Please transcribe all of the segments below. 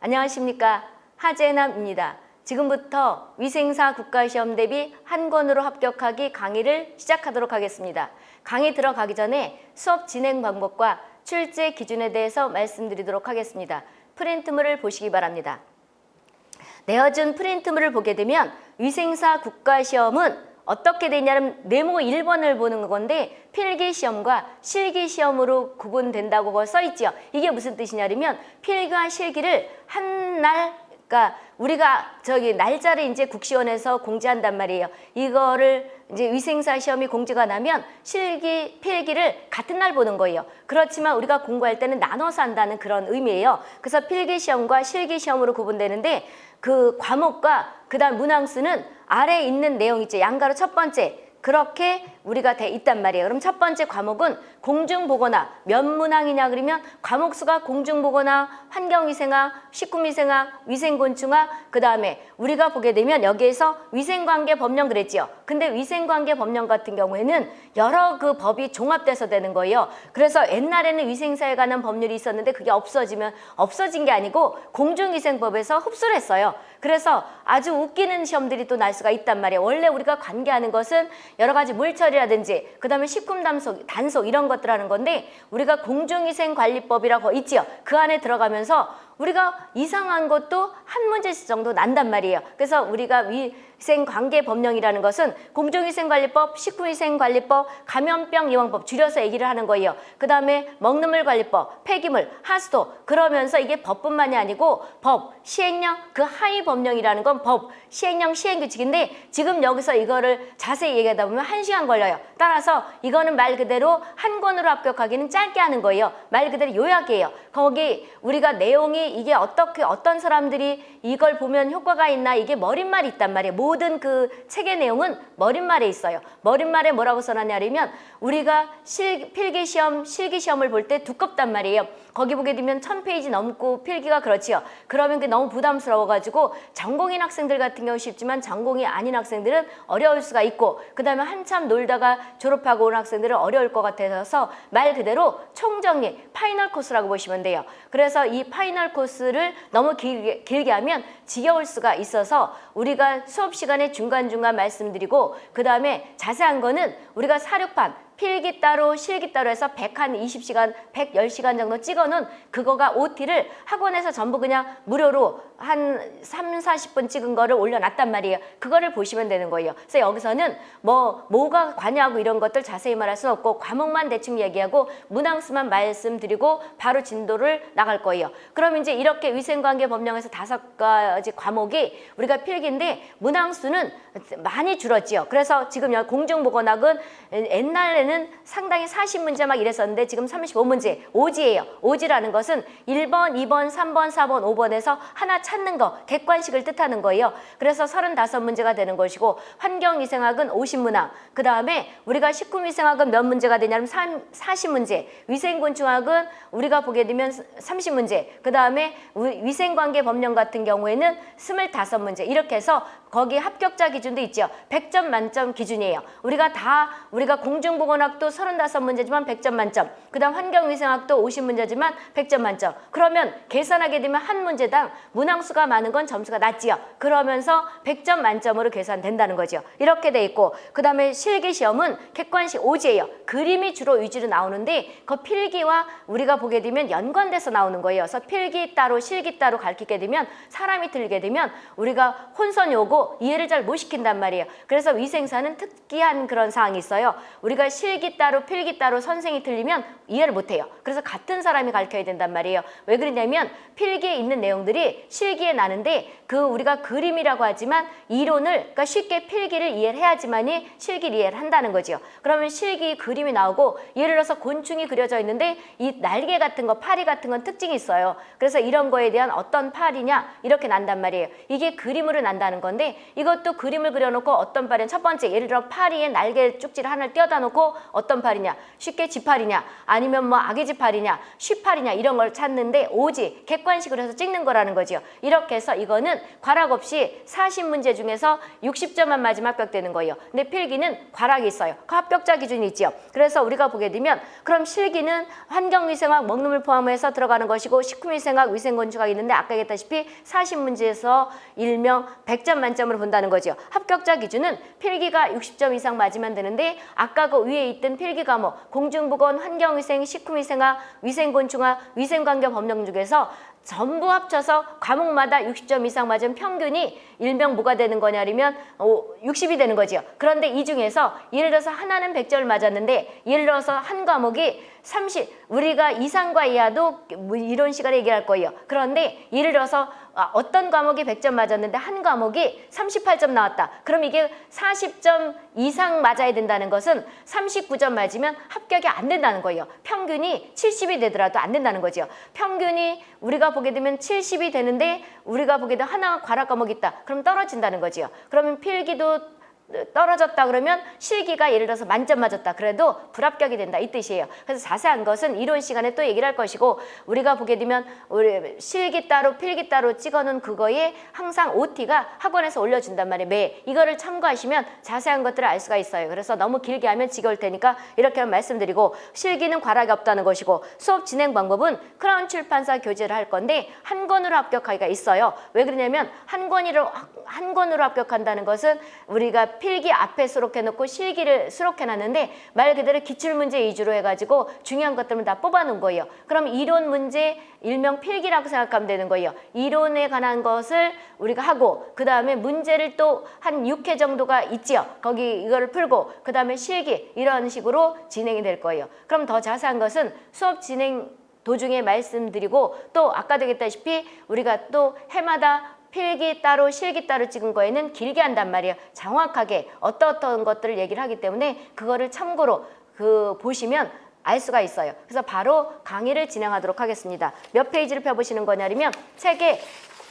안녕하십니까 하재남입니다. 지금부터 위생사 국가시험 대비 한 권으로 합격하기 강의를 시작하도록 하겠습니다. 강의 들어가기 전에 수업 진행 방법과 출제 기준에 대해서 말씀드리도록 하겠습니다. 프린트물을 보시기 바랍니다. 내어준 프린트물을 보게 되면 위생사 국가시험은 어떻게 되냐면 네모 1번을 보는 건데 필기시험과 실기시험으로 구분된다고 써있죠. 이게 무슨 뜻이냐면 필기와 실기를 한 날 그러니까 우리가 저기 날짜를 이제 국시원에서 공지한단 말이에요. 이거를 이제 위생사 시험이 공지가 나면 실기, 필기를 같은 날 보는 거예요. 그렇지만 우리가 공부할 때는 나눠서 한다는 그런 의미예요. 그래서 필기 시험과 실기 시험으로 구분되는데 그 과목과 그 다음 문항수는 아래에 있는 내용 있죠. 양가로 첫 번째 그렇게 우리가 돼 있단 말이에요. 그럼 첫 번째 과목은 공중보건학 몇 문항이냐 그러면 과목 수가 공중보건학, 환경위생학, 식구미생학, 위생곤충학 그 다음에 우리가 보게 되면 여기에서 위생관계 법령 그랬지요. 근데 위생관계 법령 같은 경우에는 여러 그 법이 종합돼서 되는 거예요. 그래서 옛날에는 위생사에 관한 법률이 있었는데 그게 없어지면 없어진 게 아니고 공중위생법에서 흡수를 했어요. 그래서 아주 웃기는 시험들이 또 날 수가 있단 말이에요. 원래 우리가 관계하는 것은 여러 가지 물처리 라든지 그 다음에 식품 단속, 단속 이런 것들 하는 건데 우리가 공중위생관리법이라고 있지요. 그 안에 들어가면서 우리가 이상한 것도 한 문제씩 정도 난단 말이에요. 그래서 우리가 위 생관계법령이라는 것은 공중위생관리법, 식품위생관리법, 감염병 예방법 줄여서 얘기를 하는 거예요. 그 다음에 먹는물 관리법, 폐기물, 하수도 그러면서 이게 법뿐만이 아니고 법, 시행령, 그 하위 법령이라는 건 법, 시행령, 시행규칙인데 지금 여기서 이거를 자세히 얘기하다 보면 한 시간 걸려요. 따라서 이거는 말 그대로 한 권으로 합격하기는 짧게 하는 거예요. 말 그대로 요약이에요. 거기 우리가 내용이 이게 어떻게 어떤 사람들이 이걸 보면 효과가 있나 이게 머릿말이 있단 말이에요. 모든 그 책의 내용은 머릿말에 있어요. 머릿말에 뭐라고 써놨냐면 우리가 실, 필기시험, 실기시험을 볼 때 두껍단 말이에요. 거기 보게 되면 천페이지 넘고 필기가 그렇지요. 그러면 그게 너무 부담스러워가지고 전공인 학생들 같은 경우 쉽지만 전공이 아닌 학생들은 어려울 수가 있고 그 다음에 한참 놀다가 졸업하고 온 학생들은 어려울 것 같아서 말 그대로 총정리, 파이널 코스라고 보시면 돼요. 그래서 이 파이널 코스를 너무 길게, 길게 하면 지겨울 수가 있어서 우리가 수업 시간에 중간중간 말씀드리고 그 다음에 자세한 거는 우리가 사료판 필기 따로 실기 따로 해서 100한 20시간, 110시간 정도 찍어놓은 그거가 OT를 학원에서 전부 그냥 무료로 한 3, 40분 찍은 거를 올려놨단 말이에요. 그거를 보시면 되는 거예요. 그래서 여기서는 뭐 뭐가 관여하고 이런 것들 자세히 말할 수는 없고 과목만 대충 얘기하고 문항수만 말씀드리고 바로 진도를 나갈 거예요. 그럼 이제 이렇게 위생관계 법령에서 다섯 가지 과목이 우리가 필기인데 문항수는 많이 줄었지요. 그래서 지금 공중보건학은 옛날에는 상당히 40문제 막 이랬었는데 지금 35문제, 오지예요. 오지라는 것은 1번, 2번, 3번, 4번, 5번에서 하나 찾는 거, 객관식을 뜻하는 거예요. 그래서 35문제가 되는 것이고 환경위생학은 50문항, 그 다음에 우리가 식품위생학은 몇 문제가 되냐면 40문제, 위생곤충학은 우리가 보게 되면 30문제, 그 다음에 위생관계 법령 같은 경우에는 25문제 이렇게 해서 거기 합격자 기준도 있죠. 100점 만점 기준이에요. 우리가 다 우리가 공중보건학도 35문제지만 100점 만점 그 다음 환경위생학도 50문제지만 100점 만점 그러면 계산하게 되면 한 문제당 문항 수가 많은 건 점수가 낮지요. 그러면서 100점 만점으로 계산된다는 거죠. 이렇게 돼 있고 그 다음에 실기 시험은 객관식 오지예요. 그림이 주로 위주로 나오는데 그 필기와 우리가 보게 되면 연관돼서 나오는 거예요. 그래서 필기 따로 실기 따로 가르치게 되면 사람이 들게 되면 우리가 혼선이 오고 이해를 잘 못 시킨단 말이에요. 그래서 위생사는 특이한 그런 사항이 있어요. 우리가 실기 따로 필기 따로 선생이 틀리면 이해를 못해요. 그래서 같은 사람이 가르쳐야 된단 말이에요. 왜 그러냐면 필기에 있는 내용들이 실기에 나는데 그 우리가 그림이라고 하지만 이론을 그러니까 쉽게 필기를 이해를 해야지만이 실기를 이해를 한다는 거죠. 그러면 실기 그림이 나오고 예를 들어서 곤충이 그려져 있는데 이 날개 같은 거, 파리 같은 건 특징이 있어요. 그래서 이런 거에 대한 어떤 파리냐 이렇게 난단 말이에요. 이게 그림으로 난다는 건데 이것도 그림을 그려놓고 어떤 팔이냐 첫 번째 예를 들어 파리에 날개 쪽지를 하나를 띄어다 놓고 어떤 팔이냐 쉽게 지팔이냐 아니면 뭐 아기 지팔이냐 쉬팔이냐 이런 걸 찾는데 오지 객관식으로 해서 찍는 거라는 거지요 이렇게 해서 이거는 과락 없이 40문제 중에서 60점만 맞으면 합격되는 거예요. 근데 필기는 과락이 있어요. 그 합격자 기준이 있죠. 그래서 우리가 보게 되면 그럼 실기는 환경위생학 먹는 물 포함해서 들어가는 것이고 식품위생학 위생건축학이 있는데 아까 얘기했다시피 40문제에서 일명 100점 만점으로 본다는 거죠. 합격자 기준은 필기가 60점 이상 맞으면 되는데 아까 그 위에 있던 필기 과목 공중보건 환경위생 식품위생학 위생곤충학 위생관계법령 중에서 전부 합쳐서 과목마다 60점 이상 맞은 평균이 일명 뭐가 되는 거냐면 어, 60이 되는 거죠. 그런데 이 중에서 예를 들어서 하나는 100점을 맞았는데 예를 들어서 한 과목이 30 우리가 이상과 이하도 뭐 이런 시간에 얘기할 거예요. 그런데 예를 들어서 아, 어떤 과목이 100점 맞았는데 한 과목이 38점 나왔다. 그럼 이게 40점 이상 맞아야 된다는 것은 39점 맞으면 합격이 안 된다는 거예요. 평균이 70이 되더라도 안 된다는 거죠. 평균이 우리가 보게 되면 70이 되는데 우리가 보게 되면 하나 과락 과목이 있다. 그럼 떨어진다는 거지요. 그러면 필기도 떨어졌다 그러면 실기가 예를 들어서 만점 맞았다 그래도 불합격이 된다 이 뜻이에요. 그래서 자세한 것은 이론 시간에 또 얘기를 할 것이고 우리가 보게 되면 우리 실기 따로 필기 따로 찍어놓은 그거에 항상 OT가 학원에서 올려준단 말이에요. 매 이거를 참고하시면 자세한 것들을 알 수가 있어요. 그래서 너무 길게 하면 지겨울 테니까 이렇게 말씀드리고 실기는 과락이 없다는 것이고 수업 진행 방법은 크라운 출판사 교재를 할 건데 한 권으로 합격하기가 있어요. 왜 그러냐면 한 권으로 한 권으로 합격한다는 것은 우리가 필기 앞에 수록해 놓고 실기를 수록해 놨는데 말 그대로 기출문제 위주로 해가지고 중요한 것들은 다 뽑아 놓은 거예요. 그럼 이론 문제 일명 필기라고 생각하면 되는 거예요. 이론에 관한 것을 우리가 하고 그 다음에 문제를 또 한 6회 정도가 있지요. 거기 이거를 풀고 그 다음에 실기 이런 식으로 진행이 될 거예요. 그럼 더 자세한 것은 수업 진행 도중에 말씀드리고 또 아까 되겠다시피 우리가 또 해마다 필기 따로 실기 따로 찍은 거에는 길게 한단 말이에요. 정확하게 어떠어떤 것들을 얘기를 하기 때문에 그거를 참고로 그 보시면 알 수가 있어요. 그래서 바로 강의를 진행하도록 하겠습니다. 몇 페이지를 펴보시는 거냐면 책에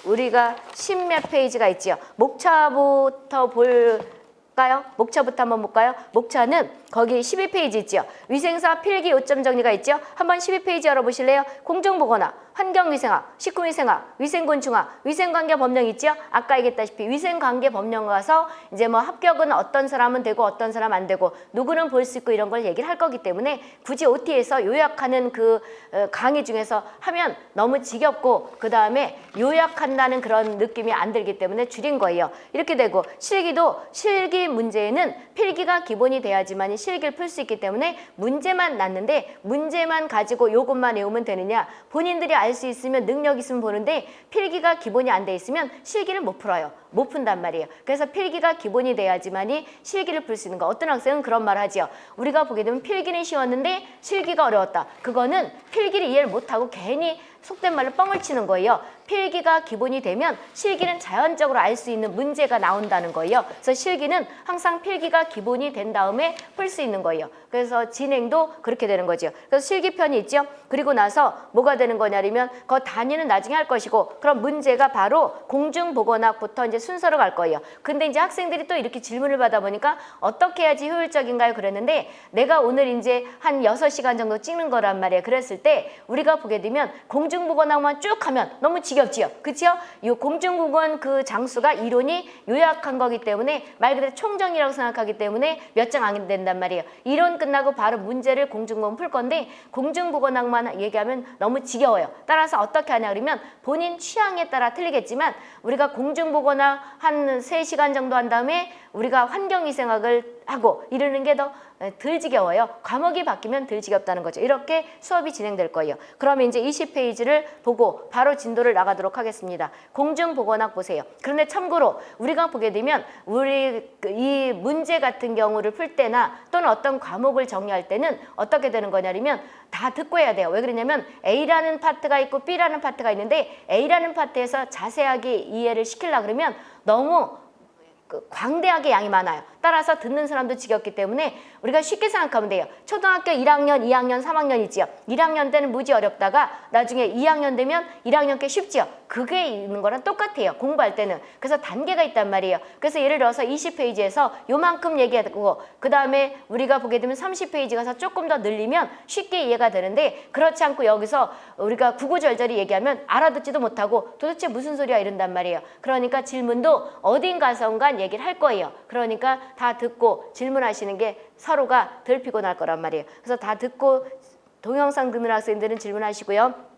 우리가 십몇 페이지가 있지요. 목차부터 볼까요? 목차부터 한번 볼까요? 목차는 거기 12페이지 있죠. 위생사 필기 요점 정리가 있죠. 한번 12페이지 열어보실래요? 공정보건학, 환경위생학, 식품위생학, 위생곤충학, 위생관계 법령 있죠. 아까 얘기했다시피 위생관계 법령 가서 이제 뭐 합격은 어떤 사람은 되고 어떤 사람 안 되고 누구는 볼 수 있고 이런 걸 얘기를 할 거기 때문에 굳이 OT에서 요약하는 그 어, 강의 중에서 하면 너무 지겹고 그 다음에 요약한다는 그런 느낌이 안 들기 때문에 줄인 거예요. 이렇게 되고 실기도 실기 문제에는 필기가 기본이 돼야지만 실기를 풀 수 있기 때문에 문제만 났는데 문제만 가지고 요것만 외우면 되느냐 본인들이 알 수 있으면 능력 있으면 보는데 필기가 기본이 안 돼 있으면 실기를 못 풀어요. 못 푼단 말이에요. 그래서 필기가 기본이 돼야지만이 실기를 풀 수 있는 거. 어떤 학생은 그런 말 하지요. 우리가 보게 되면 필기는 쉬웠는데 실기가 어려웠다. 그거는 필기를 이해를 못하고 괜히 속된 말로 뻥을 치는 거예요. 필기가 기본이 되면 실기는 자연적으로 알 수 있는 문제가 나온다는 거예요. 그래서 실기는 항상 필기가 기본이 된 다음에 풀 수 있는 거예요. 그래서 진행도 그렇게 되는 거죠. 그래서 실기편이 있죠. 그리고 나서 뭐가 되는 거냐면 그 단위는 나중에 할 것이고 그럼 문제가 바로 공중보건학부터 이제 순서로 갈 거예요. 근데 이제 학생들이 또 이렇게 질문을 받아보니까 어떻게 해야지 효율적인가요? 그랬는데 내가 오늘 이제 한 여섯 시간 정도 찍는 거란 말이에요. 그랬을 때 우리가 보게 되면 공중보건학만 쭉 하면 너무 지겹지요. 그치요? 이 공중보건 그 장수가 이론이 요약한 거기 때문에 말 그대로 총정리라고 생각하기 때문에 몇 장 안 된단 말이에요. 이론 끝나고 바로 문제를 공중보건 풀 건데 공중보건학만 얘기하면 너무 지겨워요. 따라서 어떻게 하냐 그러면 본인 취향에 따라 틀리겠지만 우리가 공중보건학 한 세시간 정도 한 다음에 우리가 환경위생학을 하고 이러는 게 더 덜 지겨워요. 과목이 바뀌면 덜 지겹다는 거죠. 이렇게 수업이 진행될 거예요. 그러면 이제 20페이지를 보고 바로 진도를 나가도록 하겠습니다. 공중보건학 보세요. 그런데 참고로 우리가 보게 되면 우리 그이 문제 같은 경우를 풀 때나 또는 어떤 과목을 정리할 때는 어떻게 되는 거냐면 다 듣고 해야 돼요. 왜 그러냐면 A라는 파트가 있고 B라는 파트가 있는데 A라는 파트에서 자세하게 이해를 시키려 그러면 너무 그 광대하게 양이 많아요. 따라서 듣는 사람도 지겹기 때문에 우리가 쉽게 생각하면 돼요. 초등학교 1학년, 2학년, 3학년이지요. 1학년 때는 무지 어렵다가 나중에 2학년 되면 1학년 께 쉽지요. 그게 있는 거랑 똑같아요. 공부할 때는. 그래서 단계가 있단 말이에요. 그래서 예를 들어서 20페이지에서 요만큼 얘기하고 그 다음에 우리가 보게 되면 30페이지 가서 조금 더 늘리면 쉽게 이해가 되는데 그렇지 않고 여기서 우리가 구구절절히 얘기하면 알아듣지도 못하고 도대체 무슨 소리야 이런단 말이에요. 그러니까 질문도 어딘가선간 얘기를 할 거예요. 그러니까 다 듣고 질문하시는 게 서로가 덜 피곤할 거란 말이에요. 그래서 다 듣고 동영상 듣는 학생들은 질문하시고요.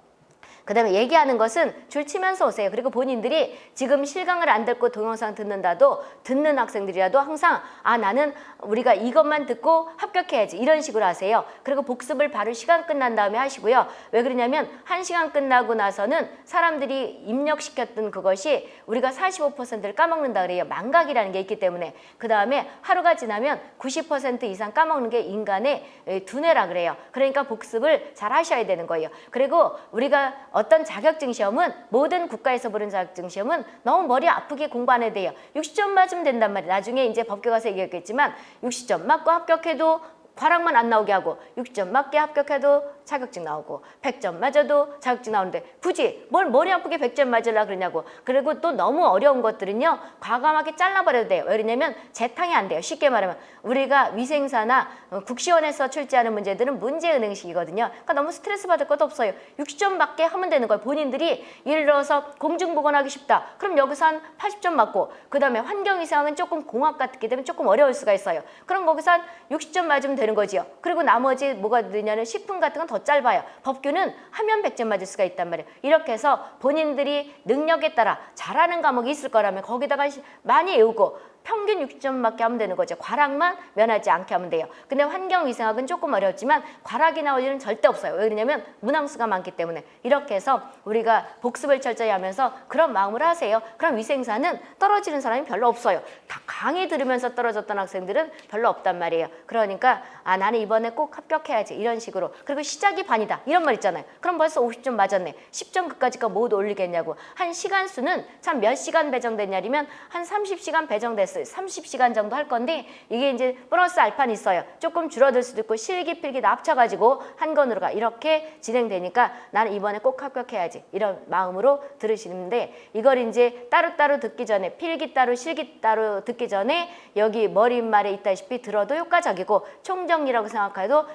그 다음에 얘기하는 것은 줄 치면서 오세요. 그리고 본인들이 지금 실강을 안 듣고 동영상 듣는다도 듣는 학생들이라도 항상 아 나는 우리가 이것만 듣고 합격해야지 이런 식으로 하세요. 그리고 복습을 바로 시간 끝난 다음에 하시고요. 왜 그러냐면 한 시간 끝나고 나서는 사람들이 입력시켰던 그것이 우리가 45%를 까먹는다 그래요. 망각이라는 게 있기 때문에 그 다음에 하루가 지나면 90% 이상 까먹는 게 인간의 두뇌라 그래요. 그러니까 복습을 잘 하셔야 되는 거예요. 그리고 우리가 어떤 자격증 시험은 모든 국가에서 보는 자격증 시험은 너무 머리 아프게 공부 안 해도 돼요. 60점 맞으면 된단 말이에요. 나중에 이제 법규 가서 얘기했겠지만 60점 맞고 합격해도 과락만 안 나오게 하고 6점 맞게 합격해도 자격증 나오고 100점 맞아도 자격증 나오는데 굳이 뭘 머리 아프게 100점 맞으려 그러냐고. 그리고 또 너무 어려운 것들은요 과감하게 잘라버려도 돼요. 왜냐면 재탕이 안 돼요. 쉽게 말하면. 우리가 위생사나 어, 국시원에서 출제하는 문제들은 문제은행식이거든요. 그러니까 너무 스트레스 받을 것도 없어요. 60점 맞게 하면 되는 거예요. 본인들이 예를 들어서 공중보건하기 쉽다. 그럼 여기서 한 80점 맞고 그 다음에 환경위생학은 조금 공학 같기 때문에 조금 어려울 수가 있어요. 그럼 거기서 한 60점 맞으면 되는 거지요. 그리고 나머지 뭐가 되냐면 식품 같은 건더 짧아요. 법규는 하면 100점 맞을 수가 있단 말이에요. 이렇게 해서 본인들이 능력에 따라 잘하는 과목이 있을 거라면 거기다가 많이 외우고 평균 60점밖에 하면 되는 거죠. 과락만 면하지 않게 하면 돼요. 근데 환경위생학은 조금 어렵지만 과락이 나올 일은 절대 없어요. 왜 그러냐면 문항수가 많기 때문에 이렇게 해서 우리가 복습을 철저히 하면서 그런 마음을 하세요. 그럼 위생사는 떨어지는 사람이 별로 없어요. 다 강의 들으면서 떨어졌던 학생들은 별로 없단 말이에요. 그러니까 아 나는 이번에 꼭 합격해야지 이런 식으로 그리고 시작이 반이다 이런 말 있잖아요. 그럼 벌써 50점 맞았네. 10점 그까짓거 모두 올리겠냐고. 한 시간 수는 참 몇 시간 배정됐냐면 한 30시간 배정됐어요. 30시간 정도 할 건데 이게 이제 플러스 알파는 있어요. 조금 줄어들 수도 있고 실기필기 다 합쳐가지고 한 건으로 가 이렇게 진행되니까 나는 이번에 꼭 합격해야지 이런 마음으로 들으시는데 이걸 이제 따로따로 듣기 전에 필기 따로 실기 따로 듣기 전에 여기 머릿말에 있다시피 들어도 효과적이고 총정리라고 생각해도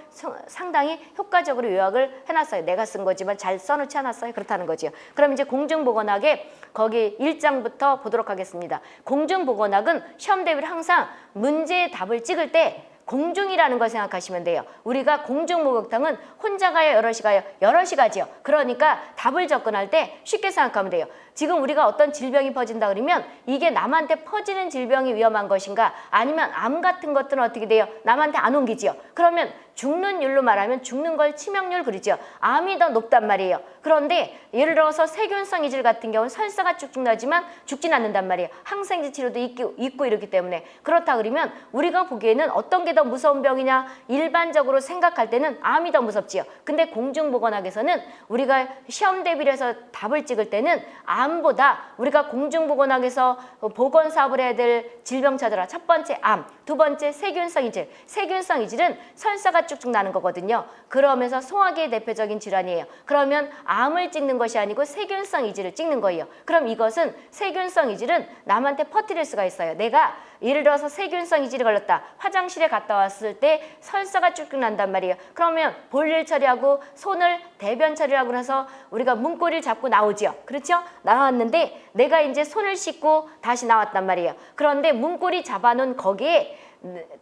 상당히 효과적으로 요약을 해놨어요. 내가 쓴 거지만 잘 써놓지 않았어요. 그렇다는 거지요. 그럼 이제 공중보건학에 거기 1장부터 보도록 하겠습니다. 공중보건학은 시험 대비를 항상 문제의 답을 찍을 때 공중이라는 걸 생각하시면 돼요. 우리가 공중 목욕탕은 혼자 가요, 여럿이 가요? 여럿이 가지요. 그러니까 답을 접근할 때 쉽게 생각하면 돼요. 지금 우리가 어떤 질병이 퍼진다 그러면 이게 남한테 퍼지는 질병이 위험한 것인가 아니면 암 같은 것들은 어떻게 돼요? 남한테 안 옮기지요. 그러면 죽는 율로 말하면 죽는 걸 치명률 그러죠. 암이 더 높단 말이에요. 그런데 예를 들어서 세균성 이질 같은 경우는 설사가 쭉쭉 나지만 죽진 않는단 말이에요. 항생제 치료도 있고, 있고 이러기 때문에 그렇다 그러면 우리가 보기에는 어떤 게 더 무서운 병이냐 일반적으로 생각할 때는 암이 더 무섭지요. 근데 공중보건학에서는 우리가 시험 대비를 해서 답을 찍을 때는 암 보다 우리가 공중보건학에서 보건 사업을 해야 될 질병 찾아라. 첫 번째 암, 두 번째 세균성 이질. 세균성 이질은 설사가 쭉쭉 나는 거거든요. 그러면서 소화기의 대표적인 질환이에요. 그러면 암을 찍는 것이 아니고 세균성 이질을 찍는 거예요. 그럼 이것은 세균성 이질은 남한테 퍼뜨릴 수가 있어요. 내가 예를 들어서 세균성 이질이 걸렸다. 화장실에 갔다 왔을 때 설사가 쭉쭉 난단 말이에요. 그러면 볼일 처리하고 손을 대변 처리하고 나서 우리가 문고리를 잡고 나오지요. 그렇죠? 나왔는데 내가 이제 손을 씻고 다시 나왔단 말이에요. 그런데 문고리 잡아놓은 거기에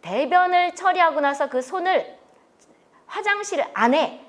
대변을 처리하고 나서 그 손을 화장실 안에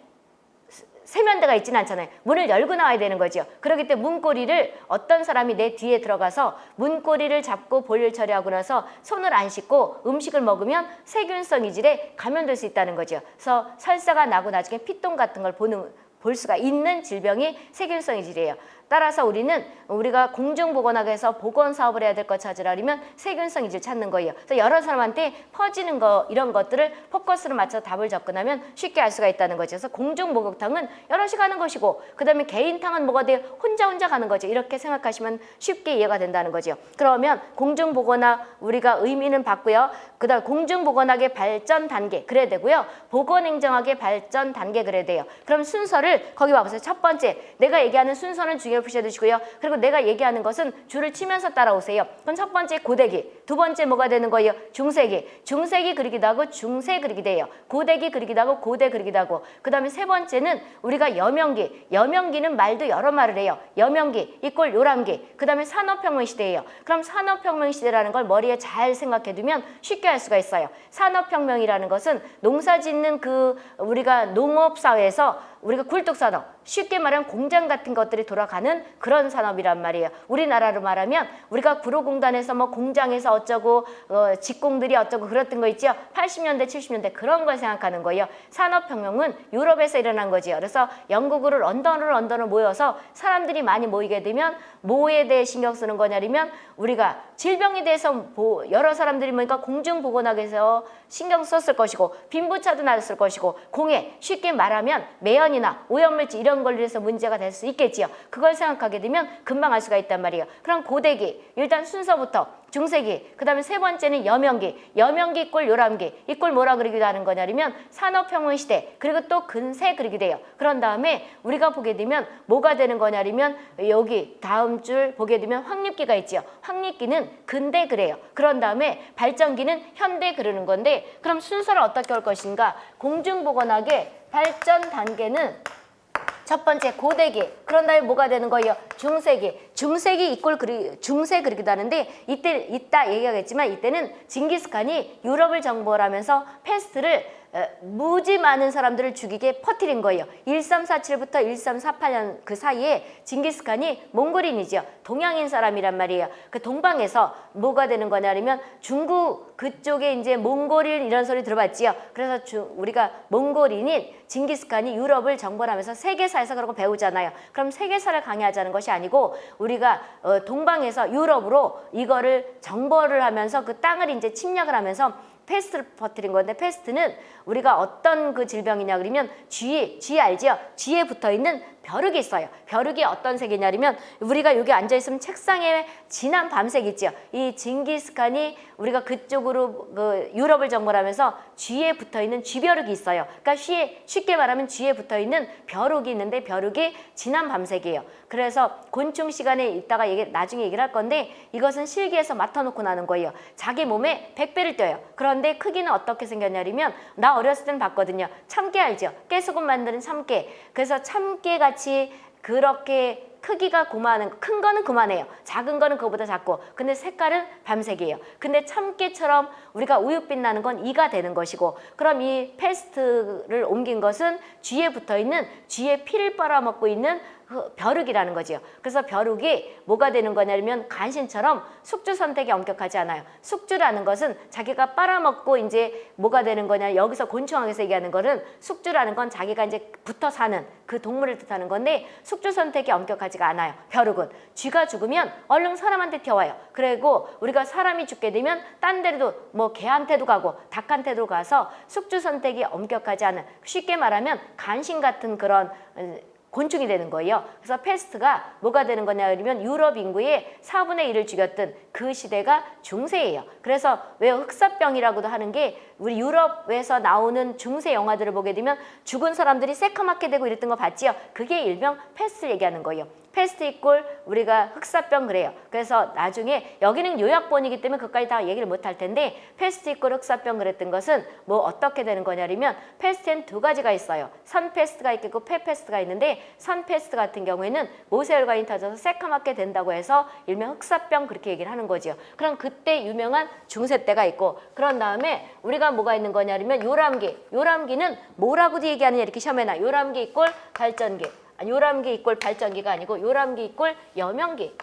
세면대가 있지는 않잖아요. 문을 열고 나와야 되는 거죠. 그렇기 때문에 문고리를 어떤 사람이 내 뒤에 들어가서 문고리를 잡고 볼일 처리하고 나서 손을 안 씻고 음식을 먹으면 세균성 이질에 감염될 수 있다는 거죠. 그래서 설사가 나고 나중에 피똥 같은 걸 보는 볼 수가 있는 질병이 세균성 이질이에요. 따라서 우리는 우리가 공중보건학에서 보건 사업을 해야 될 것 찾으려면 세균성 이질 찾는 거예요. 그래서 여러 사람한테 퍼지는 거 이런 것들을 포커스를 맞춰 답을 접근하면 쉽게 알 수가 있다는 거죠. 그래서 공중목욕탕은 여럿이 가는 것이고 그 다음에 개인탕은 뭐가 돼요? 혼자 혼자 가는 거죠. 이렇게 생각하시면 쉽게 이해가 된다는 거죠. 그러면 공중보건학 우리가 의미는 받고요. 그 다음 공중보건학의 발전 단계 그래야 되고요. 보건행정학의 발전 단계 그래야 돼요. 그럼 순서를 거기 와보세요. 첫 번째 내가 얘기하는 순서는 중요 를 푸셔주시고요. 그리고 내가 얘기하는 것은 줄을 치면서 따라오세요. 그럼 첫 번째 고데기, 두 번째 뭐가 되는 거예요? 중세기, 중세기 그리기도 하고 중세 그리기도 해요. 고데기 그리기도 하고 고대 그리기도 하고 그 다음에 세 번째는 우리가 여명기, 여명기는 말도 여러 말을 해요. 여명기 이꼴 요람기, 그 다음에 산업혁명 시대예요. 그럼 산업혁명 시대라는 걸 머리에 잘 생각해 두면 쉽게 알 수가 있어요. 산업혁명이라는 것은 농사 짓는 그 우리가 농업사회에서 우리가 굴뚝산업, 쉽게 말하면 공장 같은 것들이 돌아가는 그런 산업이란 말이에요. 우리나라로 말하면 우리가 구로공단에서 뭐 공장에서 어쩌고 어, 직공들이 어쩌고 그랬던 거 있죠. 80년대, 70년대 그런 걸 생각하는 거예요. 산업혁명은 유럽에서 일어난 거지요. 그래서 영국으로 런던으로 런던으로 모여서 사람들이 많이 모이게 되면 뭐에 대해 신경 쓰는 거냐면 우리가 질병에 대해서 보- 여러 사람들이 모니까 공중보건학에서 신경 썼을 것이고 빈부차도 났을 것이고 공해 쉽게 말하면 매연이나 오염물질 이런 걸로 해서 문제가 될 수 있겠지요. 그걸 생각하게 되면 금방 알 수가 있단 말이에요. 그럼 고대기 일단 순서부터 중세기 그 다음에 세 번째는 여명기 여명기 이꼴 요람기 이 꼴 뭐라 그러기도 하는 거냐면 산업혁명 시대 그리고 또 근세 그리기도 해요. 그런 다음에 우리가 보게 되면 뭐가 되는 거냐면 여기 다음 줄 보게 되면 확립기가 있지요. 확립기는 근대 그래요. 그런 다음에 발전기는 현대 그러는 건데 그럼 순서를 어떻게 할 것인가 공중보건학의 발전 단계는 첫 번째 고대기. 그런 다음에 뭐가 되는 거예요? 중세기. 중세기 이꼴 그리 중세 그리기도 하는데 이때 이따 얘기하겠지만 이때는 징기스칸이 유럽을 정복을 하면서 패스트를 어, 무지 많은 사람들을 죽이게 퍼뜨린 거예요. 1347부터 1348년 그 사이에 징기스칸이 몽골인이죠. 동양인 사람이란 말이에요. 그 동방에서 뭐가 되는 거냐면 중국 그쪽에 이제 몽골인 이런 소리 들어봤지요. 그래서 주, 우리가 몽골인인 징기스칸이 유럽을 정벌하면서 세계사에서 그런 거 배우잖아요. 그럼 세계사를 강의하자는 것이 아니고 우리가 어, 동방에서 유럽으로 이거를 정벌을 하면서 그 땅을 이제 침략을 하면서 페스트를 퍼뜨린 건데 페스트는 우리가 어떤 그 질병이냐 그러면 쥐, 쥐 알지요? 쥐에 붙어 있는 벼룩이 있어요. 벼룩이 어떤 색이냐면 우리가 여기 앉아 있으면 책상에 진한 밤색 있죠. 이 징기스칸이 우리가 그쪽으로 그 유럽을 정벌하면서 쥐에 붙어 있는 쥐벼룩이 있어요. 그러니까 쉬, 쉽게 말하면 쥐에 붙어 있는 벼룩이 있는데 벼룩이 진한 밤색이에요. 그래서 곤충 시간에 이따가 얘기, 나중에 얘기를 할 건데 이것은 실기에서 맡아놓고 나는 거예요. 자기 몸에 100배를 떼요. 그런데 크기는 어떻게 생겼냐면 나 어렸을 때는 봤거든요. 참깨 알죠? 깨소금 만드는 참깨. 그래서 참깨 같이 그렇게 크기가 고마는 큰 거는 그만해요. 작은 거는 그거보다 작고 근데 색깔은 밤색이에요. 근데 참깨처럼 우리가 우윳빛 나는 건 이가 되는 것이고 그럼 이 패스트를 옮긴 것은 쥐에 붙어 있는 쥐의 피를 빨아먹고 있는 그 벼룩이라는 거지요. 그래서 벼룩이 뭐가 되는 거냐면 간신처럼 숙주 선택이 엄격하지 않아요. 숙주라는 것은 자기가 빨아먹고 이제 뭐가 되는 거냐 여기서 곤충학에서 얘기하는 거는 숙주라는 건 자기가 이제 붙어 사는 그 동물을 뜻하는 건데 숙주 선택이 엄격하지가 않아요. 벼룩은 쥐가 죽으면 얼른 사람한테 튀어와요. 그리고 우리가 사람이 죽게 되면 딴 데로도 뭐 개한테도 가고 닭한테도 가서 숙주 선택이 엄격하지 않은 쉽게 말하면 간신 같은 그런 어, 곤충이 되는 거예요. 그래서 페스트가 뭐가 되는 거냐 그러면 유럽 인구의 4분의 1을 죽였던 그 시대가 중세예요. 그래서 왜 흑사병이라고도 하는 게 우리 유럽에서 나오는 중세 영화들을 보게 되면 죽은 사람들이 새카맣게 되고 이랬던 거 봤지요. 그게 일명 페스트 얘기하는 거예요. 페스트 equal 우리가 흑사병 그래요. 그래서 나중에 여기는 요약본이기 때문에 그까지 다 얘기를 못 할 텐데 페스트 equal 흑사병 그랬던 것은 뭐 어떻게 되는 거냐면 페스트엔 두 가지가 있어요. 선 페스트가 있고 폐 페스트가 있는데 선 페스트 같은 경우에는 모세혈관이 터져서 새카맣게 된다고 해서 일명 흑사병 그렇게 얘기를 하는 거지요. 그럼 그때 유명한 중세 때가 있고 그런 다음에 우리가 뭐가 있는 거냐면 요람기. 요람기는 뭐라고도 얘기하느냐 이렇게 시험에 나. 요람기 equal 발전기. 요람기 이꼴 발전기가 아니고 요람기 이꼴 여명기.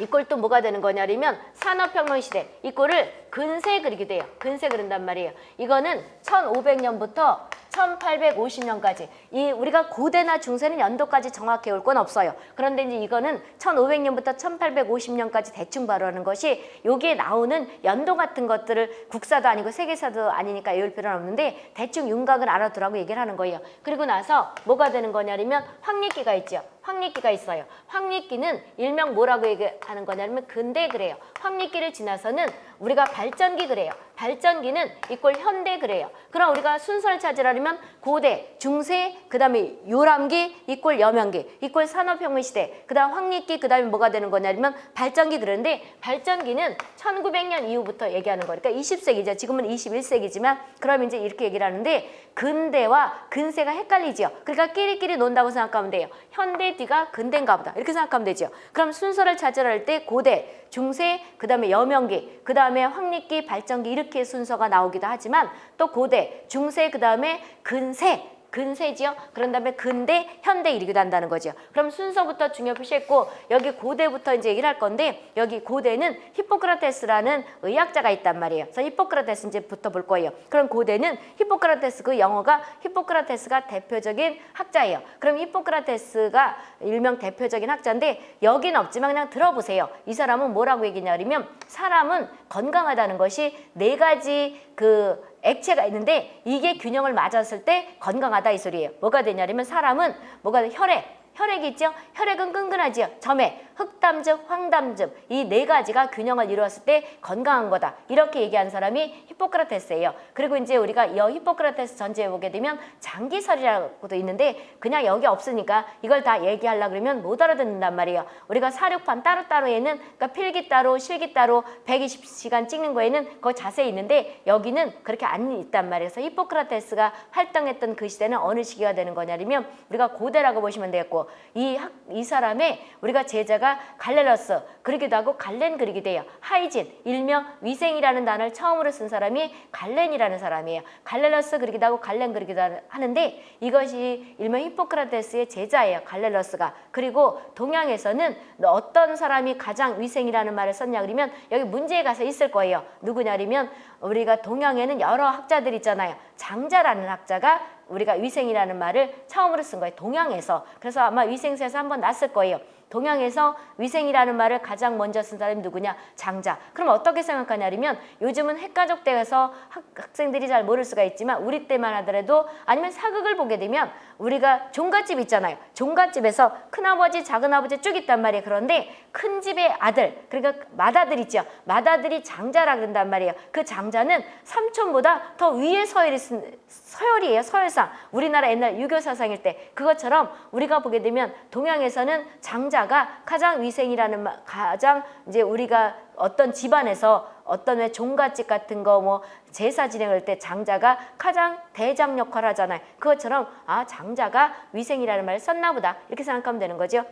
이꼴 또 뭐가 되는 거냐면 산업혁명 시대 이꼴을 근세 그리게 돼요. 근세 그린단 말이에요. 이거는 1500년부터 1850년까지 이 우리가 고대나 중세는 연도까지 정확히 올 건 없어요. 그런데 이제 이거는 1500년부터 1850년까지 대충 발언하는 것이 여기에 나오는 연도 같은 것들을 국사도 아니고 세계사도 아니니까 외울 필요는 없는데 대충 윤곽을 알아두라고 얘기를 하는 거예요. 그리고 나서 뭐가 되는 거냐면 황리기가 있죠. 황리기가 있어요. 황리기는 일명 뭐라고 얘기하는 거냐면 근대 그래요. 황리기를 지나서는 우리가 발전기 그래요. 발전기는 이꼴 현대 그래요. 그럼 우리가 순서를 찾으려면 고대, 중세, 그 다음에 요람기, 이꼴 여명기, 이꼴 산업혁명 시대, 그 다음 황리기, 그 다음에 뭐가 되는 거냐면 발전기 그러는데 발전기는 1900년 이후부터 얘기하는 거니까 20세기죠. 지금은 21세기지만 그럼 이제 이렇게 얘기를 하는데 근대와 근세가 헷갈리지요. 그러니까 끼리끼리 논다고 생각하면 돼요. 현대 뒤가 근대인가 보다 이렇게 생각하면 되죠. 그럼 순서를 찾으라 할때 고대, 중세, 그 다음에 여명기, 그 다음에 황리기, 발전기 이렇게 순서가 나오기도 하지만 또 고대, 중세, 그 다음에 근세 근세지요. 그런 다음에 근대, 현대 이렇게 한다는 거죠. 그럼 순서부터 중요 표시했고 여기 고대부터 이제 얘기를 할 건데 여기 고대는 히포크라테스라는 의학자가 있단 말이에요. 그래서 히포크라테스 이제부터 볼 거예요. 그럼 고대는 히포크라테스 그 영어가 히포크라테스가 대표적인 학자예요. 그럼 히포크라테스가 일명 대표적인 학자인데 여기는 없지만 그냥 들어보세요. 이 사람은 뭐라고 얘기냐면 사람은 건강하다는 것이 네 가지 그 액체가 있는데 이게 균형을 맞았을 때 건강하다 이 소리예요. 뭐가 되냐면 사람은 뭐가 돼? 혈액, 혈액이 있죠? 혈액은 끈끈하지요. 점액, 흑담즙, 황담즙 이 네 가지가 균형을 이루었을 때 건강한 거다. 이렇게 얘기한 사람이 히포크라테스예요. 그리고 이제 우리가 이 히포크라테스 전제에 보게 되면 장기설이라고도 있는데 그냥 여기 없으니까 이걸 다 얘기하려 그러면 못 알아듣는단 말이에요. 우리가 사료판 따로따로에는 그러니까 필기 따로, 실기 따로 120시간 찍는 거에는 거 자세히 있는데 여기는 그렇게 안 있단 말이에요. 그래서 히포크라테스가 활동했던 그 시대는 어느 시기가 되는 거냐면 우리가 고대라고 보시면 되겠고 이, 학, 이 사람의 우리가 제자가 갈렐러스 그러기도 하고 갈렌 그리기도 해요. 하이진 일명 위생이라는 단어를 처음으로 쓴 사람이 갈렌이라는 사람이에요. 갈렐러스 그리기도 하고 갈렌 그리기도 하는데 이것이 일명 히포크라테스의 제자예요. 갈렐러스가. 그리고 동양에서는 어떤 사람이 가장 위생이라는 말을 썼냐 그러면 여기 문제에 가서 있을 거예요. 누구냐면 우리가 동양에는 여러 학자들 있잖아요. 장자라는 학자가 우리가 위생이라는 말을 처음으로 쓴 거예요. 동양에서. 그래서 아마 위생사에서 한번 났을 거예요. 동양에서 위생이라는 말을 가장 먼저 쓴 사람이 누구냐? 장자. 그럼 어떻게 생각하냐면 요즘은 핵가족 때에서 학, 학생들이 잘 모를 수가 있지만 우리 때만 하더라도 아니면 사극을 보게 되면 우리가 종갓집 있잖아요. 종갓집에서 큰아버지, 작은아버지 쭉 있단 말이에요. 그런데 큰 집의 아들, 그러니까 맏아들 있죠. 맏아들이 장자라 그런단 말이에요. 그 장자는 삼촌보다 더 위에 서열이 서열이에요. 서열상. 우리나라 옛날 유교 사상일 때 그것처럼 우리가 보게 되면 동양에서는 장자 가 가장 위생이라는 말, 가장 이제 우리가 어떤 집안에서 어떤 왜 종갓집 같은 거 뭐 제사 진행할 때 장자가 가장 대장 역할을 하잖아요. 그것처럼 아 장자가 위생이라는 말을 썼나 보다 이렇게 생각하면 되는 거죠.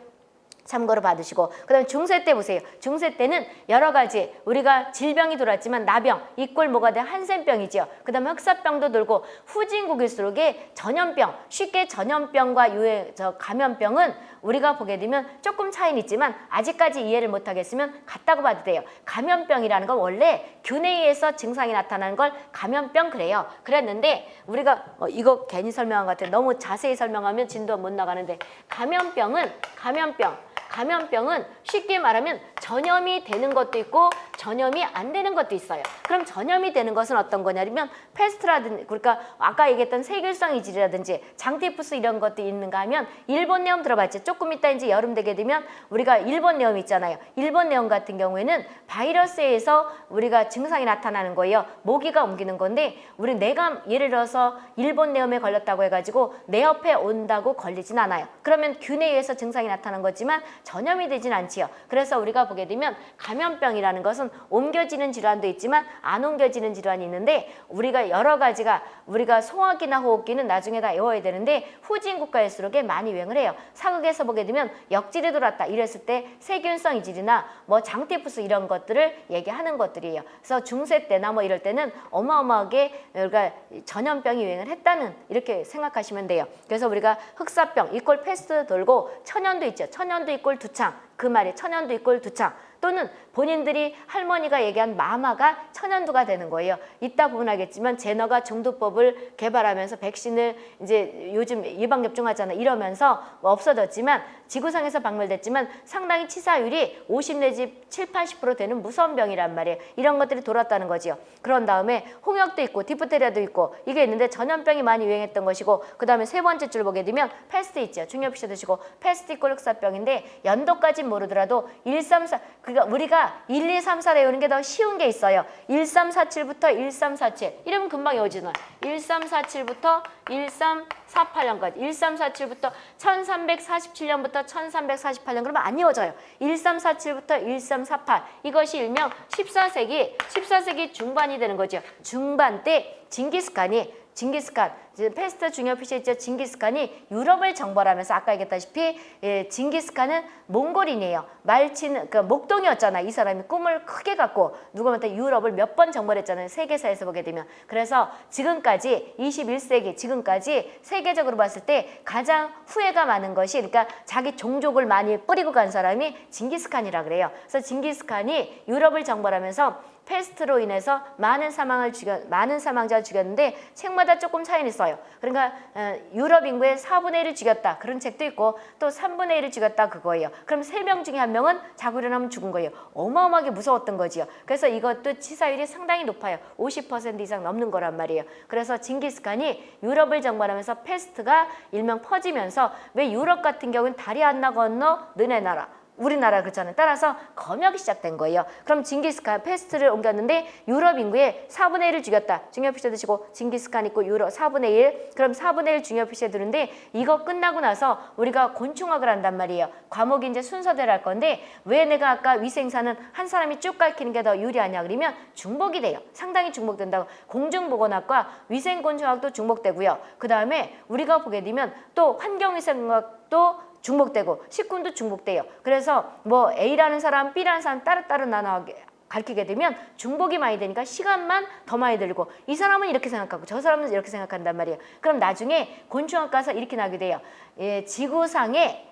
참고로 받으시고 그 다음에 중세 때 보세요. 중세 때는 여러 가지 우리가 질병이 돌았지만 나병, 이꼴 뭐가 돼? 한센병이죠. 그 다음에 흑사병도 돌고 후진국일수록에 전염병, 쉽게 전염병과 유해, 저 감염병은 우리가 보게 되면 조금 차이는 있지만 아직까지 이해를 못하겠으면 같다고 봐도 돼요. 감염병이라는 건 원래 균에 의해서 증상이 나타나는 걸 감염병 그래요. 그랬는데 우리가 어, 이거 괜히 설명한 것 같아요. 너무 자세히 설명하면 진도 못 나가는데 감염병은 감염병 감염병은 쉽게 말하면 전염이 되는 것도 있고 전염이 안 되는 것도 있어요. 그럼 전염이 되는 것은 어떤 거냐면 페스트라든지 그러니까 아까 얘기했던 세균성 이질이라든지 장티푸스 이런 것도 있는가 하면 일본 내염 들어봤죠. 조금 이따 이제 여름 되게 되면 우리가 일본 내염 있잖아요. 일본 내염 같은 경우에는 바이러스에서 우리가 증상이 나타나는 거예요. 모기가 옮기는 건데 우리 내가 예를 들어서 일본 내염에 걸렸다고 해가지고 내 옆에 온다고 걸리진 않아요. 그러면 균에 의해서 증상이 나타난 거지만 전염이 되진 않지요. 그래서 우리가 보게 되면 감염병이라는 것은 옮겨지는 질환도 있지만 안 옮겨지는 질환이 있는데 우리가 여러 가지가 우리가 소화기나 호흡기는 나중에 다 외워야 되는데 후진 국가일수록에 많이 유행을 해요. 사극에서 보게 되면 역질이 돌았다 이랬을 때 세균성 이질이나 뭐 장티푸스 이런 것들을 얘기하는 것들이에요. 그래서 중세 때나 뭐 이럴 때는 어마어마하게 우리가 전염병이 유행을 했다는 이렇게 생각하시면 돼요. 그래서 우리가 흑사병 equal 페스트 돌고 천연두 있죠. 천연두 equal 두창 그 말이 천연두 equal 두창 또는 본인들이 할머니가 얘기한 마마가 천연두가 되는 거예요. 이따 보면 알겠지만 제너가 종두법을 개발하면서 백신을 이제 요즘 예방 접종하잖아 이러면서 뭐 없어졌지만 지구상에서 박멸됐지만 상당히 치사율이 50 내지 7, 80% 되는 무서운 병이란 말이에요. 이런 것들이 돌았다는 거지요. 그런 다음에 홍역도 있고 디프테리아도 있고 이게 있는데 전염병이 많이 유행했던 것이고 그 다음에 세 번째 줄 보게 되면 페스트 있죠. 중요표시 드시고 페스트 있고 흑사병인데 연도까지 모르더라도 1, 3, 4 그러니까 우리가 1, 2, 3, 4 외우는 게 더 쉬운 게 있어요. 1, 3, 4, 7부터 1, 3, 4, 7 이러면 금방 외워지는 1, 3, 4, 7부터 1, 3, 4, 8년까지 1, 3, 4, 7부터 1347년부터 1348년 그러면 안 이어져요. 1, 3, 4, 7부터 1, 3, 4, 8 이것이 일명 14세기 14세기 중반이 되는 거죠. 중반 때 징기스칸이 징기스칸, 페스트 중요 표시했죠. 징기스칸이 유럽을 정벌하면서 아까 얘기했다시피 예, 징기스칸은 몽골인이에요. 말 치는 그 목동이었잖아. 이 사람이 꿈을 크게 갖고 누구한테 유럽을 몇 번 정벌했잖아요. 세계사에서 보게 되면. 그래서 지금까지 21세기 지금까지 세계적으로 봤을 때 가장 후예가 많은 것이 그러니까 자기 종족을 많이 뿌리고 간 사람이 징기스칸이라 그래요. 그래서 징기스칸이 유럽을 정벌하면서 페스트로 인해서 많은 사망을 죽여 많은 사망자를 죽였는데 책마다 조금 차이는 있어요. 그러니까 어, 유럽 인구의 4분의 1을 죽였다. 그런 책도 있고 또 3분의 1을 죽였다 그거예요. 그럼 세명 중에 한 명은 자고 일어나면 죽은 거예요. 어마어마하게 무서웠던 거지요. 그래서 이것도 치사율이 상당히 높아요. 50% 이상 넘는 거란 말이에요. 그래서 징기스칸이 유럽을 정벌하면서 페스트가 일명 퍼지면서 왜 유럽 같은 경우는 다리 하나 건너 너네 나라 우리나라 그렇잖아요. 따라서 검역이 시작된 거예요. 그럼 징기스칸 페스트를 옮겼는데 유럽 인구의 4분의 1을 죽였다. 중요 표시해 두시고 징기스칸 있고 유럽 4분의 1. 그럼 4분의 1 중요 피셔 드는데 이거 끝나고 나서 우리가 곤충학을 한단 말이에요. 과목이 이제 순서대로 할 건데 왜 내가 아까 위생사는 한 사람이 쭉 가르치는 게 더 유리하냐 그러면 중복이 돼요. 상당히 중복된다고. 공중보건학과 위생곤충학도 중복되고요. 그 다음에 우리가 보게 되면 또 환경위생학도 중복되고 식군도 중복돼요. 그래서 뭐 A라는 사람, B라는 사람 따로따로 나눠 가르치게 되면 중복이 많이 되니까 시간만 더 많이 들고 이 사람은 이렇게 생각하고 저 사람은 이렇게 생각한단 말이에요. 그럼 나중에 곤충학 가서 이렇게 나게 돼요. 예, 지구상에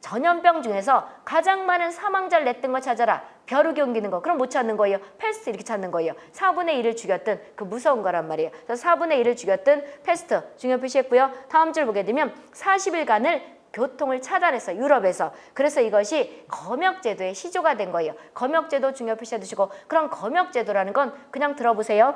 전염병 중에서 가장 많은 사망자를 냈던 거 찾아라. 벼룩이 옮기는 거. 그럼 못 찾는 거예요. 페스트 이렇게 찾는 거예요. 4분의 1을 죽였던 그 무서운 거란 말이에요. 그래서 4분의 1을 죽였던 페스트 중요 표시했고요. 다음 줄 보게 되면 40일간을 교통을 차단했어 유럽에서. 그래서 이것이 검역제도의 시조가 된 거예요. 검역제도 중요 표시해 두시고 그럼 검역제도라는 건 그냥 들어보세요.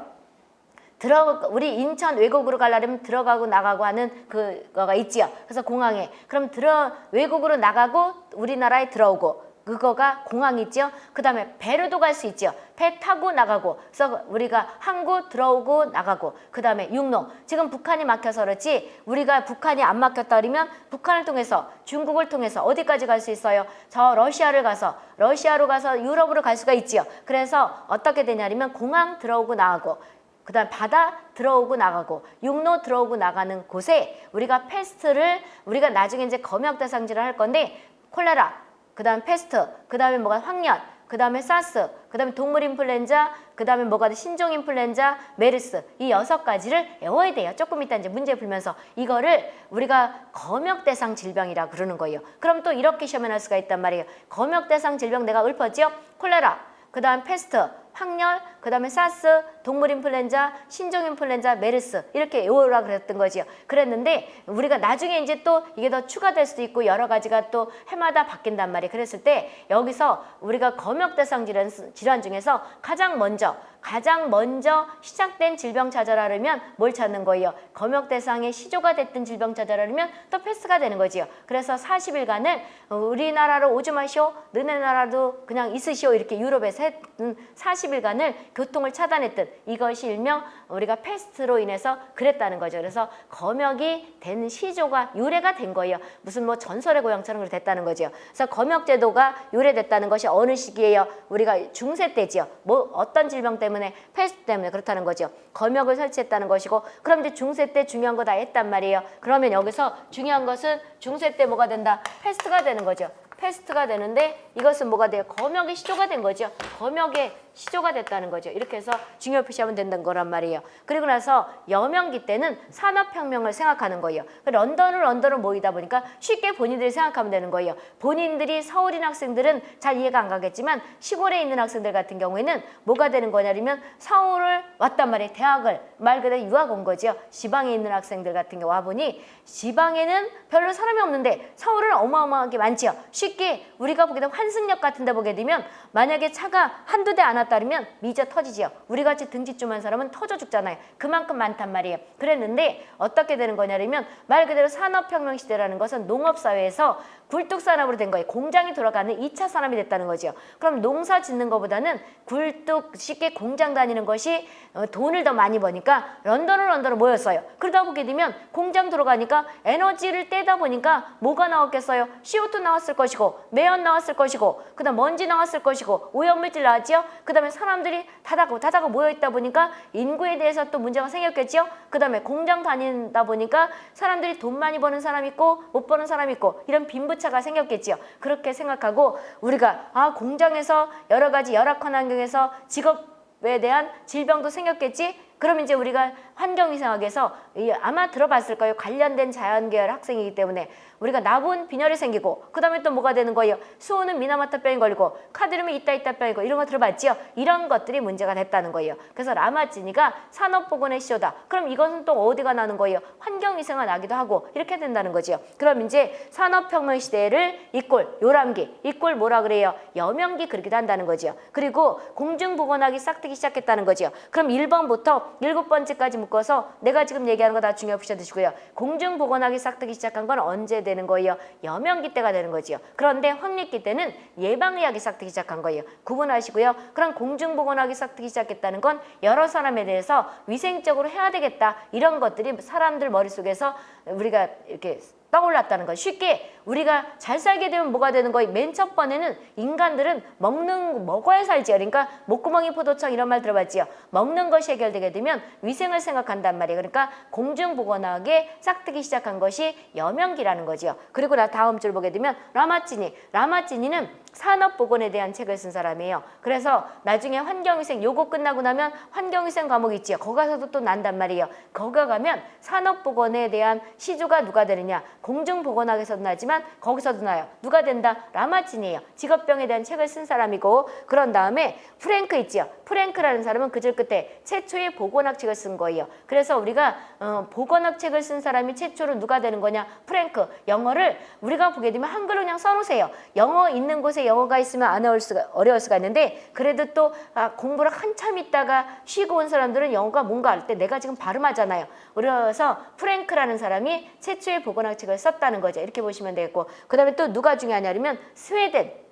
들어 우리 인천 외국으로 가려면 들어가고 나가고 하는 그거가 있지요. 그래서 공항에. 그럼 들어 외국으로 나가고 우리나라에 들어오고 그거가 공항 있죠. 그 다음에 배로도 갈 수 있죠. 배 타고 나가고 그래서 우리가 항구 들어오고 나가고 그 다음에 육로 지금 북한이 막혀서 그렇지 우리가 북한이 안 막혔다 그러면 북한을 통해서 중국을 통해서 어디까지 갈 수 있어요? 저 러시아를 가서 러시아로 가서 유럽으로 갈 수가 있지요. 그래서 어떻게 되냐면 공항 들어오고 나가고 그 다음 바다 들어오고 나가고 육로 들어오고 나가는 곳에 우리가 페스트를 우리가 나중에 이제 검역 대상지를 할 건데 콜레라 그 다음 페스트, 그 다음에 뭐가 황열, 그 다음에 사스, 그 다음에 동물 인플루엔자, 그 다음에 뭐가 신종 인플루엔자, 메르스 이 여섯 가지를 외워야 돼요. 조금 이따 이제 문제 풀면서 이거를 우리가 검역 대상 질병이라 그러는 거예요. 그럼 또 이렇게 시험에 날 수가 있단 말이에요. 검역 대상 질병 내가 읊었죠? 콜레라, 그 다음 페스트, 황열, 그 다음에 사스, 동물 인플루엔자, 신종 인플루엔자, 메르스 이렇게 외우라 그랬던 거지요. 그랬는데 우리가 나중에 이제 또 이게 더 추가될 수도 있고 여러 가지가 또 해마다 바뀐단 말이에요. 그랬을 때 여기서 우리가 검역 대상 질환, 질환 중에서 가장 먼저 가장 먼저 시작된 질병 찾아라면 뭘 찾는 거예요? 검역 대상의 시조가 됐던 질병 찾아라면 또 페스트가 되는 거지요. 그래서 40일간을 우리나라로 오지 마시오, 너네 나라도 그냥 있으시오 이렇게 유럽에서 했던 40 일간을 교통을 차단했던 이것이 일명 우리가 페스트로 인해서 그랬다는 거죠. 그래서 검역이 된 시조가 유래가 된 거예요. 무슨 뭐 전설의 고향처럼 그렇게 됐다는 거죠. 그래서 검역제도가 유래됐다는 것이 어느 시기예요? 우리가 중세 때지요. 뭐 어떤 질병 때문에 페스트 때문에 그렇다는 거죠. 검역을 설치했다는 것이고 그럼 이제 중세 때 중요한 거 다 했단 말이에요. 그러면 여기서 중요한 것은 중세 때 뭐가 된다? 페스트가 되는 거죠. 페스트가 되는데 이것은 뭐가 돼요? 검역의 시조가 된 거죠. 검역의 시조가 됐다는 거죠. 이렇게 해서 중요 표시하면 된다는 거란 말이에요. 그리고 나서 여명기 때는 산업혁명을 생각하는 거예요. 그 런던을 런던을 모이다 보니까 쉽게 본인들이 생각하면 되는 거예요. 본인들이 서울인 학생들은 잘 이해가 안 가겠지만 시골에 있는 학생들 같은 경우에는 뭐가 되는 거냐면 서울을 왔단 말이에요. 대학을 말 그대로 유학 온 거죠. 지방에 있는 학생들 같은 경우 와보니 지방에는 별로 사람이 없는데 서울은 어마어마하게 많지요. 쉽게 우리가 보게 되면 환승역 같은 데 보게 되면 만약에 차가 한두 대 안 왔다면 미저 터지지요. 우리같이 등지쯤한 사람은 터져 죽잖아요. 그만큼 많단 말이에요. 그랬는데 어떻게 되는 거냐면 말 그대로 산업혁명 시대라는 것은 농업사회에서 굴뚝산업으로 된 거예요. 공장이 돌아가는 이차 산업이 됐다는 거죠. 그럼 농사 짓는 것보다는 굴뚝 쉽게 공장 다니는 것이 어, 돈을 더 많이 버니까 런던을 런던으로 모였어요. 그러다 보게 되면 공장 들어가니까 에너지를 떼다 보니까 뭐가 나왔겠어요? CO2 나왔을 것이고 매연 나왔을 것이고 그다음 먼지 나왔을 것이고 오염물질 나왔지요. 그다음에 사람들이 다다고 다다고 모여 있다 보니까 인구에 대해서 또 문제가 생겼겠지요. 그다음에 공장 다닌다 보니까 사람들이 돈 많이 버는 사람 있고 못 버는 사람 있고 이런 빈부 차가 생겼겠지요. 그렇게 생각하고 우리가 아 공장에서 여러 가지 열악한 환경에서 직업에 대한 질병도 생겼겠지. 그럼 이제 우리가 환경위생학에서 이 아마 들어봤을 거예요. 관련된 자연계열 학생이기 때문에 우리가 나본 빈혈이 생기고 그 다음에 또 뭐가 되는 거예요? 수호는 미나마타병이 걸리고 카드뮴이 있다 있다 병이 고 이런 거 들어봤지요? 이런 것들이 문제가 됐다는 거예요. 그래서 라마찌니가 산업보건의 시효다. 그럼 이것은 또 어디가 나는 거예요? 환경위생가 나기도 하고 이렇게 된다는 거죠. 그럼 이제 산업혁명 시대를 이꼴 요람기 이꼴 뭐라 그래요? 여명기 그렇게도 한다는 거죠. 그리고 공중보건학이 싹트기 시작했다는 거죠. 그럼 1번부터 일곱 번째까지 묶어서 내가 지금 얘기하는 거 다 중요 부셔 드시고요. 공중보건학이 싹트기 시작한 건 언제 되는 거예요? 여명기 때가 되는 거지요. 그런데 황리기 때는 예방의학이 싹트기 시작한 거예요. 구분하시고요. 그럼 공중보건학이 싹트기 시작했다는 건 여러 사람에 대해서 위생적으로 해야 되겠다. 이런 것들이 사람들 머릿속에서 우리가 이렇게 떠올랐다는 거 쉽게 우리가 잘 살게 되면 뭐가 되는 거예요? 맨 첫 번에는 인간들은 먹는 먹어야 살지요. 그러니까 목구멍이 포도청 이런 말 들어봤지요. 먹는 것이 해결되게 되면 위생을 생각한단 말이에요. 그러니까 공중보건학에 싹트기 시작한 것이 여명기라는 거지요. 그리고 나 다음 줄 보게 되면 라마찌니. 라마찌니는 산업보건에 대한 책을 쓴 사람이에요. 그래서 나중에 환경위생 요거 끝나고 나면 환경위생 과목 있지요. 거기 가서도 또 난단 말이에요. 거기 가면 산업보건에 대한 시조가 누가 되느냐. 공중보건학에서도 나지만 거기서도 나요. 누가 된다? 라마치니예요. 직업병에 대한 책을 쓴 사람이고 그런 다음에 프랭크 있지요. 프랭크라는 사람은 그 줄 끝에 최초의 보건학 책을 쓴 거예요. 그래서 우리가 어, 보건학 책을 쓴 사람이 최초로 누가 되는 거냐? 프랭크. 영어를 우리가 보게 되면 한글로 그냥 써놓으세요. 영어 있는 곳에 영어가 있으면 안 어려울 수가, 어려울 수가 있는데 그래도 또 아, 공부를 한참 있다가 쉬고 온 사람들은 영어가 뭔가 할 때 내가 지금 발음하잖아요. 그래서 프랭크라는 사람이 최초의 보건학 책을 썼다는 거죠. 이렇게 보시면 되겠고 그 다음에 또 누가 중요하냐면 스웨덴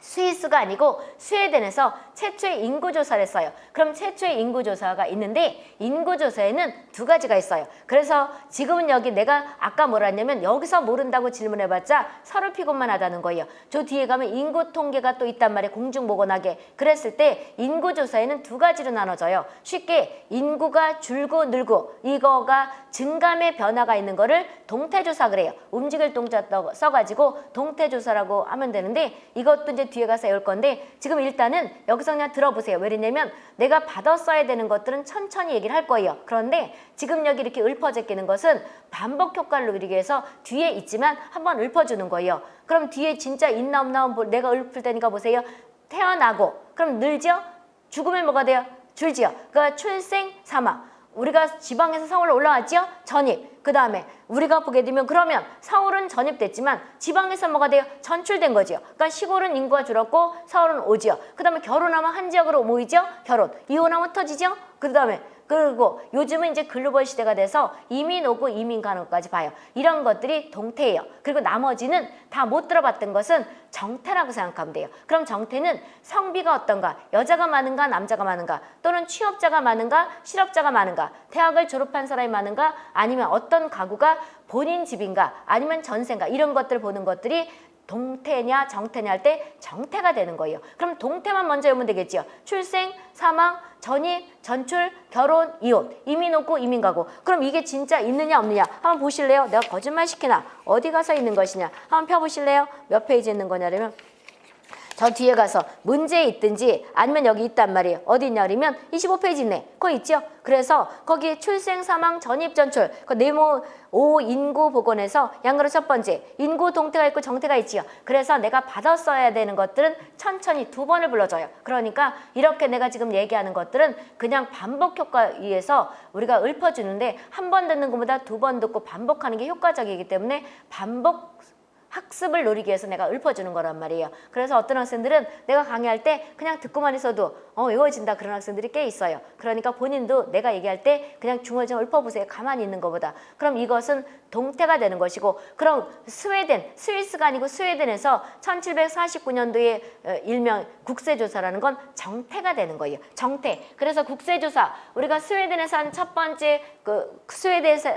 스위스가 아니고 스웨덴에서 최초의 인구조사를 했어요. 그럼 최초의 인구조사가 있는데 인구조사에는 두 가지가 있어요. 그래서 지금은 여기 내가 아까 뭐라 했냐면 여기서 모른다고 질문해봤자 서로 피곤만 하다는 거예요. 저 뒤에 가면 인구 통계가 또 있단 말이에요. 공중보건하게. 그랬을 때 인구조사에는 두 가지로 나눠져요. 쉽게 인구가 줄고 늘고 이거가 증감의 변화가 있는 거를 동태조사 그래요. 움직일 동자 써가지고 동태조사라고 하면 되는데 이것도 이제 뒤에 가서 배울 건데 지금 일단은 여기서 그냥 들어보세요. 왜냐면 내가 받았어야 되는 것들은 천천히 얘기를 할 거예요. 그런데 지금 여기 이렇게 읊어져 끼는 것은 반복 효과를 누리기 위해서 뒤에 있지만 한번 읊어주는 거예요. 그럼 뒤에 진짜 있나 없나 내가 읊을 테니까 보세요. 태어나고 그럼 늘죠? 죽으면 뭐가 돼요? 줄지요. 그러니까 출생, 사망. 우리가 지방에서 서울로 올라왔지요? 전입. 그 다음에 우리가 보게 되면 그러면 서울은 전입됐지만 지방에서 뭐가 돼요? 전출된 거지요. 그러니까 시골은 인구가 줄었고 서울은 오지요. 그 다음에 결혼하면 한 지역으로 모이죠? 결혼. 이혼하면 터지죠? 그 다음에 그리고 요즘은 이제 글로벌 시대가 돼서 이민 오고 이민 가는 것까지 봐요. 이런 것들이 동태예요. 그리고 나머지는 다 못 들어봤던 것은 정태라고 생각하면 돼요. 그럼 정태는 성비가 어떤가? 여자가 많은가? 남자가 많은가? 또는 취업자가 많은가? 실업자가 많은가? 대학을 졸업한 사람이 많은가? 아니면 어떤 가구가 본인 집인가? 아니면 전세인가? 이런 것들 보는 것들이 동태냐 정태냐 할 때 정태가 되는 거예요. 그럼 동태만 먼저 외우면 되겠죠. 출생, 사망, 전입, 전출, 결혼, 이혼, 이민 오고 이민 가고. 그럼 이게 진짜 있느냐 없느냐 한번 보실래요? 내가 거짓말 시키나? 어디 가서 있는 것이냐? 한번 펴보실래요? 몇 페이지 있는 거냐면 저 뒤에 가서 문제 있든지 아니면 여기 있단 말이에요. 어디 있냐 그러면 25페이지 있네. 그거 있죠? 그래서 거기 출생, 사망, 전입, 전출 그 네모 오 인구 복원에서 양거로 첫 번째 인구 동태가 있고 정태가 있지요. 그래서 내가 받아 써야 되는 것들은 천천히 두 번을 불러줘요. 그러니까 이렇게 내가 지금 얘기하는 것들은 그냥 반복 효과에 의해서 우리가 읊어주는데 한 번 듣는 것보다 두 번 듣고 반복하는 게 효과적이기 때문에 반복 학습을 노리기 위해서 내가 읊어주는 거란 말이에요. 그래서 어떤 학생들은 내가 강의할 때 그냥 듣고만 있어도 어 외워진다 그런 학생들이 꽤 있어요. 그러니까 본인도 내가 얘기할 때 그냥 중얼중얼 읊어보세요. 가만히 있는 것보다. 그럼 이것은 동태가 되는 것이고 그럼 스웨덴, 스위스가 아니고 스웨덴에서 1749년도에 어, 일명 국세조사라는 건 정태가 되는 거예요. 정태. 그래서 국세조사 우리가 스웨덴에서 한 첫 번째 그 스웨덴에서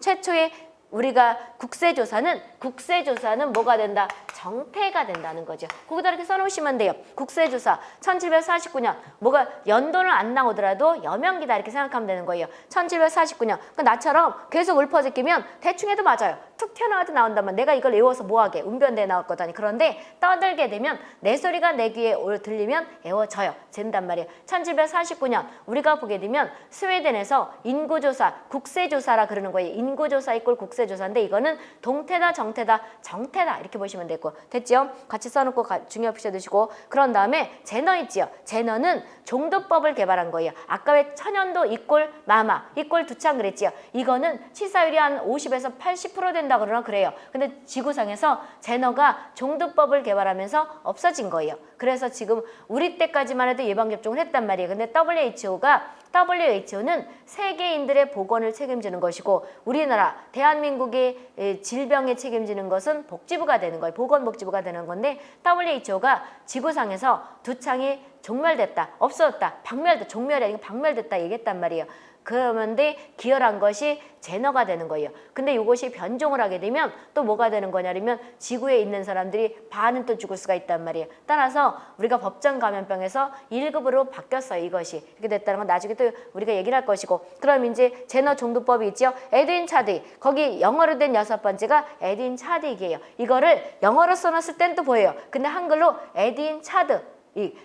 최초의 우리가 국세조사는 국세조사는 뭐가 된다? 정태가 된다는 거죠. 거기다 이렇게 써놓으시면 돼요. 국세조사 1749년 뭐가 연도는 안 나오더라도 여명기다 이렇게 생각하면 되는 거예요. 1749년 그 나처럼 계속 읊어제끼면 대충 해도 맞아요. 툭 튀어나와도 나온다면 내가 이걸 외워서 뭐하게 운변대에 나올 거다니 그런데 떠들게 되면 내 소리가 내 귀에 올- 들리면 외워져요. 된단 말이에요. 1749년 우리가 보게 되면 스웨덴에서 인구조사, 국세조사라 그러는 거예요. 인구조사 이꼴 국세조사인데 이거는 동태다 정태다 정태다 이렇게 보시면 되고 됐죠? 같이 써놓고 가, 중요 표시 두시고 그런 다음에 제너 있지요. 제너는 종도법을 개발한 거예요. 아까 왜 천연도 이꼴 마마 이꼴 두창 그랬지요. 이거는 치사율이 한 50에서 80% 된다 그러나 그래요. 근데 지구상에서 제너가 종도법을 개발하면서 없어진 거예요. 그래서 지금 우리 때까지만 해도 예방접종을 했단 말이에요. 근데 WHO가 WHO는 세계인들의 보건을 책임지는 것이고 우리나라 대한민국의 에, 질병에 책임지는 것은 복지부가 되는 거예요. 보건복지부가 되는 건데 WHO가 지구상에서 두 창이 종멸됐다, 없어졌다, 박멸됐다, 종멸이 아니고 박멸됐다 얘기했단 말이에요. 그러는데 기여한 것이 제너가 되는 거예요. 근데 이것이 변종을 하게 되면 또 뭐가 되는 거냐면 지구에 있는 사람들이 반은 또 죽을 수가 있단 말이에요. 따라서 우리가 법정 감염병에서 1급으로 바뀌었어요. 이것이. 이렇게 됐다는 건 나중에 또 우리가 얘기를 할 것이고 그럼 이제 제너 종도법이 있죠. 에드윈 차드 거기 영어로 된 여섯 번째가 에드윈 차드익이에요. 이거를 영어로 써놨을 땐 또 보여요. 근데 한글로 에드윈 차드 이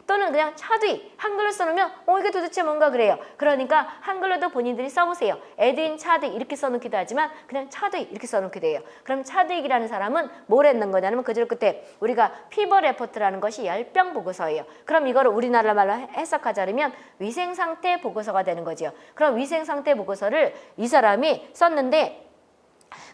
또는 그냥 차드윅 한글로 써놓으면 어 이게 도대체 뭔가 그래요. 그러니까 한글로도 본인들이 써보세요. 에드윈 차드윅 이렇게 써놓기도 하지만 그냥 차드윅 이렇게 써놓기도 해요. 그럼 차드윅이라는 사람은 뭘 했는 거냐면 그 줄 끝에 우리가 fever report라는 것이 열병 보고서예요. 그럼 이거를 우리나라 말로 해- 해석하자면 위생 상태 보고서가 되는 거죠. 그럼 위생 상태 보고서를 이 사람이 썼는데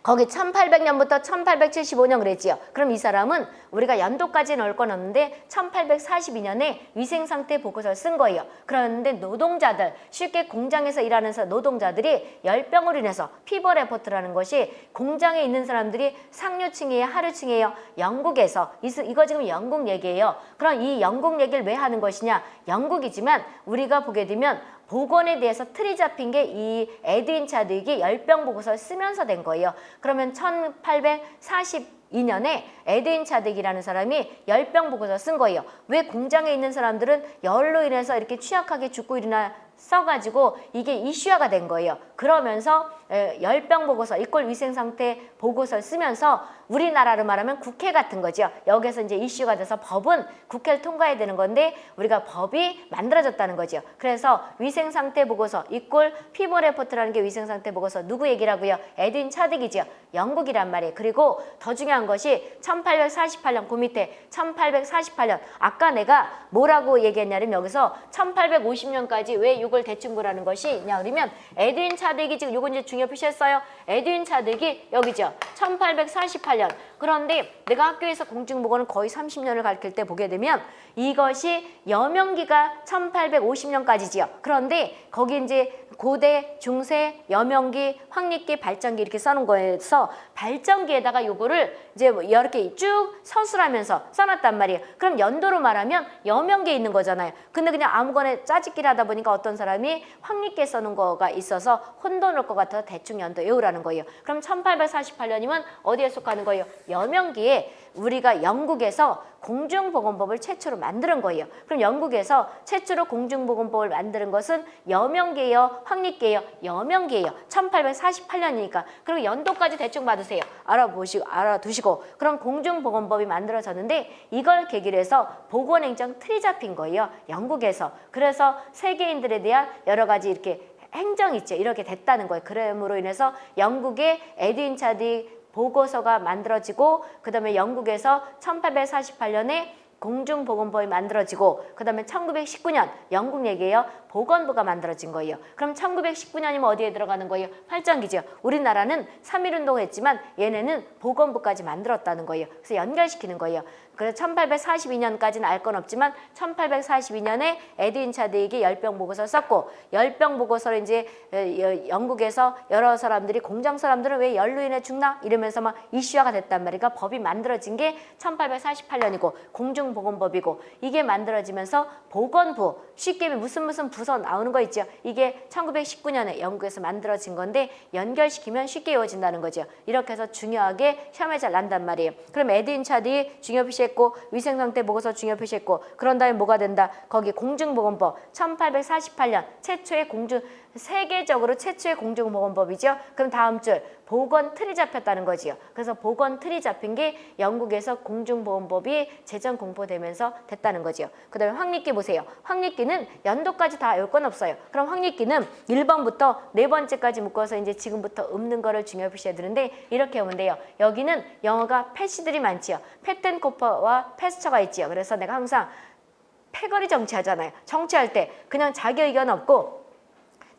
거기 1800년부터 1875년 그랬지요. 그럼 이 사람은 우리가 연도까지 넣을 건 없는데 1842년에 위생상태 보고서를 쓴 거예요. 그런데 노동자들, 쉽게 공장에서 일하는 사- 노동자들이 열병으로 인해서 fever report라는 것이 공장에 있는 사람들이 상류층이에요, 하류층이에요. 영국에서 이- 이거 지금 영국 얘기예요. 그럼 이 영국 얘기를 왜 하는 것이냐? 영국이지만 우리가 보게 되면 보건에 대해서 틀이 잡힌 게 이 에드윈 차드윅이 열병 보고서를 쓰면서 된 거예요. 그러면 1842년에 에드윈 채드윅이라는 사람이 열병 보고서 쓴 거예요. 왜 공장에 있는 사람들은 열로 인해서 이렇게 취약하게 죽고 이러나 써가지고 이게 이슈화가 된 거예요. 그러면서 에, 열병 보고서 이꼴 위생 상태 보고서를 쓰면서 우리나라로 말하면 국회 같은 거죠. 여기서 이제 이슈가 돼서 법은 국회를 통과해야 되는 건데 우리가 법이 만들어졌다는 거죠. 그래서 위생 상태 보고서 이꼴 fever report라는 게 위생 상태 보고서 누구 얘기라고요? 에드윈 채드윅이죠. 영국이란 말이에요. 그리고 더 중요한 것이 1848년 그 밑에 1848년 아까 내가 뭐라고 얘기했냐면 여기서 1850년까지 왜 이걸 대충 보라는 것이 있냐 그러면 에드윈 차득이 지금 요건 이제 중요 표시했어요. 에드윈 차득이 여기죠. 1848년. 그런데 내가 학교에서 공중보건을 거의 30년을 가르칠 때 보게 되면 이것이 여명기가 1850년까지지요. 그런데 거기 이제 고대, 중세, 여명기, 황리기, 발전기 이렇게 써놓은 거에서 발전기에다가 요거를 이제 뭐 이렇게 쭉 서술하면서 써놨단 말이에요. 그럼 연도로 말하면 여명기에 있는 거잖아요. 근데 그냥 아무거나 짜집기를 하다 보니까 어떤 사람이 황리기에 써놓은 거가 있어서 혼돈을 것 같아 대충 연도 외우라는 거예요. 그럼 1848년이면 어디에 속하는 거예요? 여명기에 우리가 영국에서 공중보건법을 최초로 만드는 거예요. 그럼 영국에서 최초로 공중보건법을 만드는 것은 여명기예요, 황리기예요, 여명기예요. 1848년이니까. 그리고 연도까지 대충 받으세요. 알아보시고 알아두시고. 그럼 공중보건법이 만들어졌는데 이걸 계기로 해서 보건행정 틀이 잡힌 거예요. 영국에서. 그래서 세계인들에 대한 여러 가지 이렇게 행정 있죠. 이렇게 됐다는 거예요. 그럼으로 인해서 영국의 에드윈 차디 보고서가 만들어지고 그 다음에 영국에서 1848년에 공중보건법이 만들어지고 그 다음에 1919년 영국 얘기예요. 보건부가 만들어진 거예요. 그럼 1919년이면 어디에 들어가는 거예요? 발전기죠. 우리나라는 3.1운동을 했지만 얘네는 보건부까지 만들었다는 거예요. 그래서 연결시키는 거예요. 그래서 1842년까지는 알 건 없지만 1842년에 에드윈 차드에게 열병 보고서를 썼고 열병 보고서를 이제 어, 영국에서 여러 사람들이 공장 사람들은 왜 열로 인해 죽나 이러면서 막 이슈화가 됐단 말이니까 법이 만들어진 게 1848년이고 공중보건법이고 이게 만들어지면서 보건부 쉽게 무슨 무슨 부서 나오는 거 있죠. 이게 1919년에 영국에서 만들어진 건데 연결시키면 쉽게 이루어진다는 거죠. 이렇게 해서 중요하게 시험에 잘 난단 말이에요. 그럼 에드윈 차디 중요 표시했고 위생상태 보고서 중요 표시했고 그런 다음에 뭐가 된다? 거기 공중보건법 1848년 최초의 공중 세계적으로 최초의 공중보건법이죠. 그럼 다음 줄 보건 틀이 잡혔다는 거지요. 그래서 보건 틀이 잡힌 게 영국에서 공중보건법이 제정 공포되면서 됐다는 거지요. 그 다음에 황리기 보세요. 황리기는 연도까지 다 외울 건 없어요. 그럼 황리기는 1번부터 네 번째까지 묶어서 이제 지금부터 읊는 거를 중요 표시해 드는데 이렇게 하면 돼요. 여기는 영어가 패시들이 많지요. 패텐코퍼와 패스처가 있지요. 그래서 내가 항상 패거리 정치하잖아요. 정치할 때 그냥 자기 의견 없고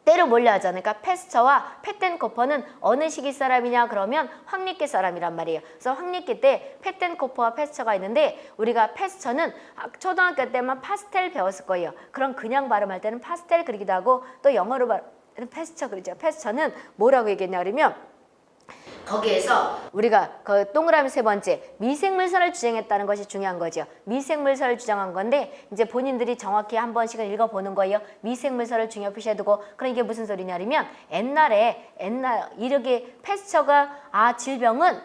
때로 몰려 하잖아요. 그러니까 패스처와 패텐코퍼는 어느 시기 사람이냐 그러면 황리기 사람이란 말이에요. 그래서 황리기 때 패텐코퍼와 패스처가 있는데 우리가 패스처는 초등학교 때만 파스텔 배웠을 거예요. 그럼 그냥 발음할 때는 파스텔 그리기도 하고 또 영어로 발 패스처 그리죠. 패스처는 뭐라고 얘기했냐 그러면 거기에서 우리가 그 동그라미 세 번째 미생물설을 주장했다는 것이 중요한 거죠. 미생물설을 주장한 건데 이제 본인들이 정확히 한 번씩은 읽어보는 거예요. 미생물설을 중요 표시해두고 그럼 이게 무슨 소리냐면 옛날에 옛날 이렇게 패스처가 아 질병은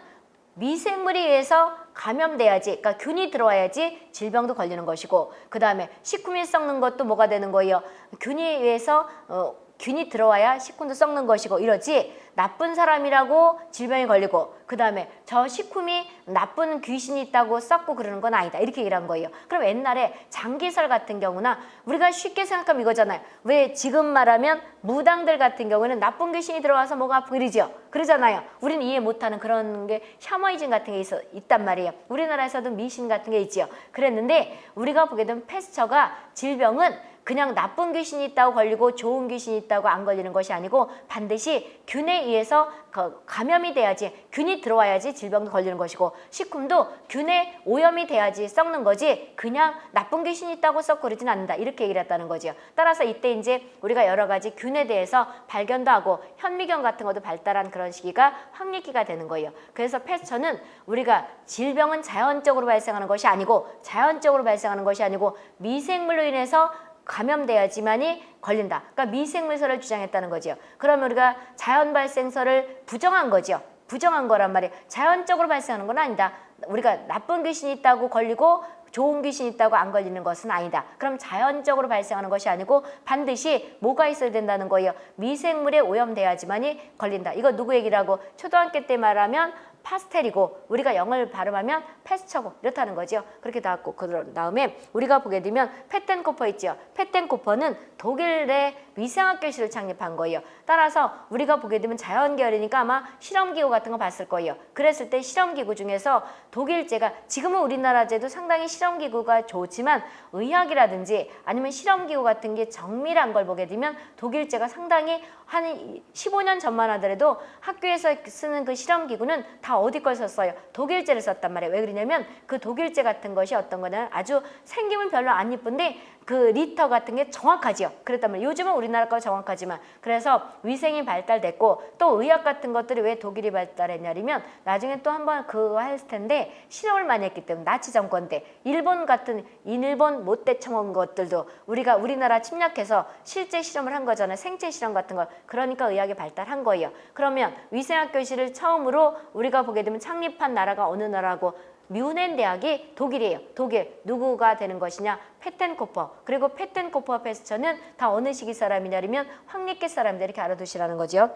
미생물에 의해서 감염돼야지 그러니까 균이 들어와야지 질병도 걸리는 것이고 그 다음에 식품이 썩는 것도 뭐가 되는 거예요. 균이 의해서 어, 균이 들어와야 식품도 썩는 것이고 이러지 나쁜 사람이라고 질병이 걸리고 그 다음에 저 식품이 나쁜 귀신이 있다고 썩고 그러는 건 아니다. 이렇게 얘기를 한 거예요. 그럼 옛날에 장기설 같은 경우나 우리가 쉽게 생각하면 이거잖아요. 왜 지금 말하면 무당들 같은 경우는 나쁜 귀신이 들어와서 뭐가 아프고 이러죠? 그러잖아요. 우리는 이해 못하는 그런 게 샤머니즘 같은 게 있어, 있단 말이에요. 우리나라에서도 미신 같은 게 있지요 그랬는데 우리가 보게 되면 패스처가 질병은 그냥 나쁜 귀신이 있다고 걸리고 좋은 귀신이 있다고 안 걸리는 것이 아니고 반드시 균에 의해서 감염이 돼야지 균이 들어와야지 질병도 걸리는 것이고 식품도 균에 오염이 돼야지 썩는 거지 그냥 나쁜 귀신이 있다고 썩고 그러진 않는다. 이렇게 얘기를 했다는 거죠 따라서 이때 이제 우리가 여러 가지 균에 대해서 발견도 하고 현미경 같은 것도 발달한 그런 시기가 황리기가 되는 거예요. 그래서 패스처는 우리가 질병은 자연적으로 발생하는 것이 아니고 자연적으로 발생하는 것이 아니고 미생물로 인해서 감염돼야지만이 걸린다. 그러니까 미생물설을 주장했다는 거죠. 그러면 우리가 자연 발생설을 부정한 거죠. 부정한 거란 말이에요. 자연적으로 발생하는 건 아니다. 우리가 나쁜 귀신이 있다고 걸리고 좋은 귀신이 있다고 안 걸리는 것은 아니다. 그럼 자연적으로 발생하는 것이 아니고 반드시 뭐가 있어야 된다는 거예요. 미생물에 오염돼야지만이 걸린다. 이거 누구 얘기라고 초등학교 때 말하면 파스텔이고 우리가 영어를 발음하면 패스처고 이렇다는 거죠. 그렇게 나왔고 그 다음에 우리가 보게 되면 페텐코퍼 있죠. 페텐코퍼는 독일의 위생학 교실을 창립한 거예요. 따라서 우리가 보게 되면 자연계열이니까 아마 실험기구 같은 거 봤을 거예요. 그랬을 때 실험기구 중에서 독일제가 지금은 우리나라제도 상당히 실험기구가 좋지만 의학이라든지 아니면 실험기구 같은 게 정밀한 걸 보게 되면 독일제가 상당히 한 15년 전만 하더라도 학교에서 쓰는 그 실험기구는 다 어디 걸 썼어요? 독일제를 썼단 말이에요. 왜 그러냐면 그 독일제 같은 것이 어떤 거는 아주 생김은 별로 안 이쁜데 그 리터 같은 게 정확하지요. 그랬다면 요즘은 우리나라 거 정확하지만 그래서 위생이 발달됐고 또 의학 같은 것들이 왜 독일이 발달했냐면 나중에 또 한번 그거 할 텐데 실험을 많이 했기 때문에 나치 정권 때 일본 같은 일본 못대 청원 것들도 우리가 우리나라 침략해서 실제 실험을 한 거잖아요. 생체 실험 같은 걸 그러니까 의학이 발달한 거예요. 그러면 위생학 교실을 처음으로 우리가 보게 되면 창립한 나라가 어느 나라고 뮌헨 대학이 독일이에요. 독일 누구가 되는 것이냐? 페텐코퍼. 그리고 페텐코퍼 파스퇴르는 다 어느 시기 사람이냐면 황리끼 사람들 이렇게 알아두시라는 거죠.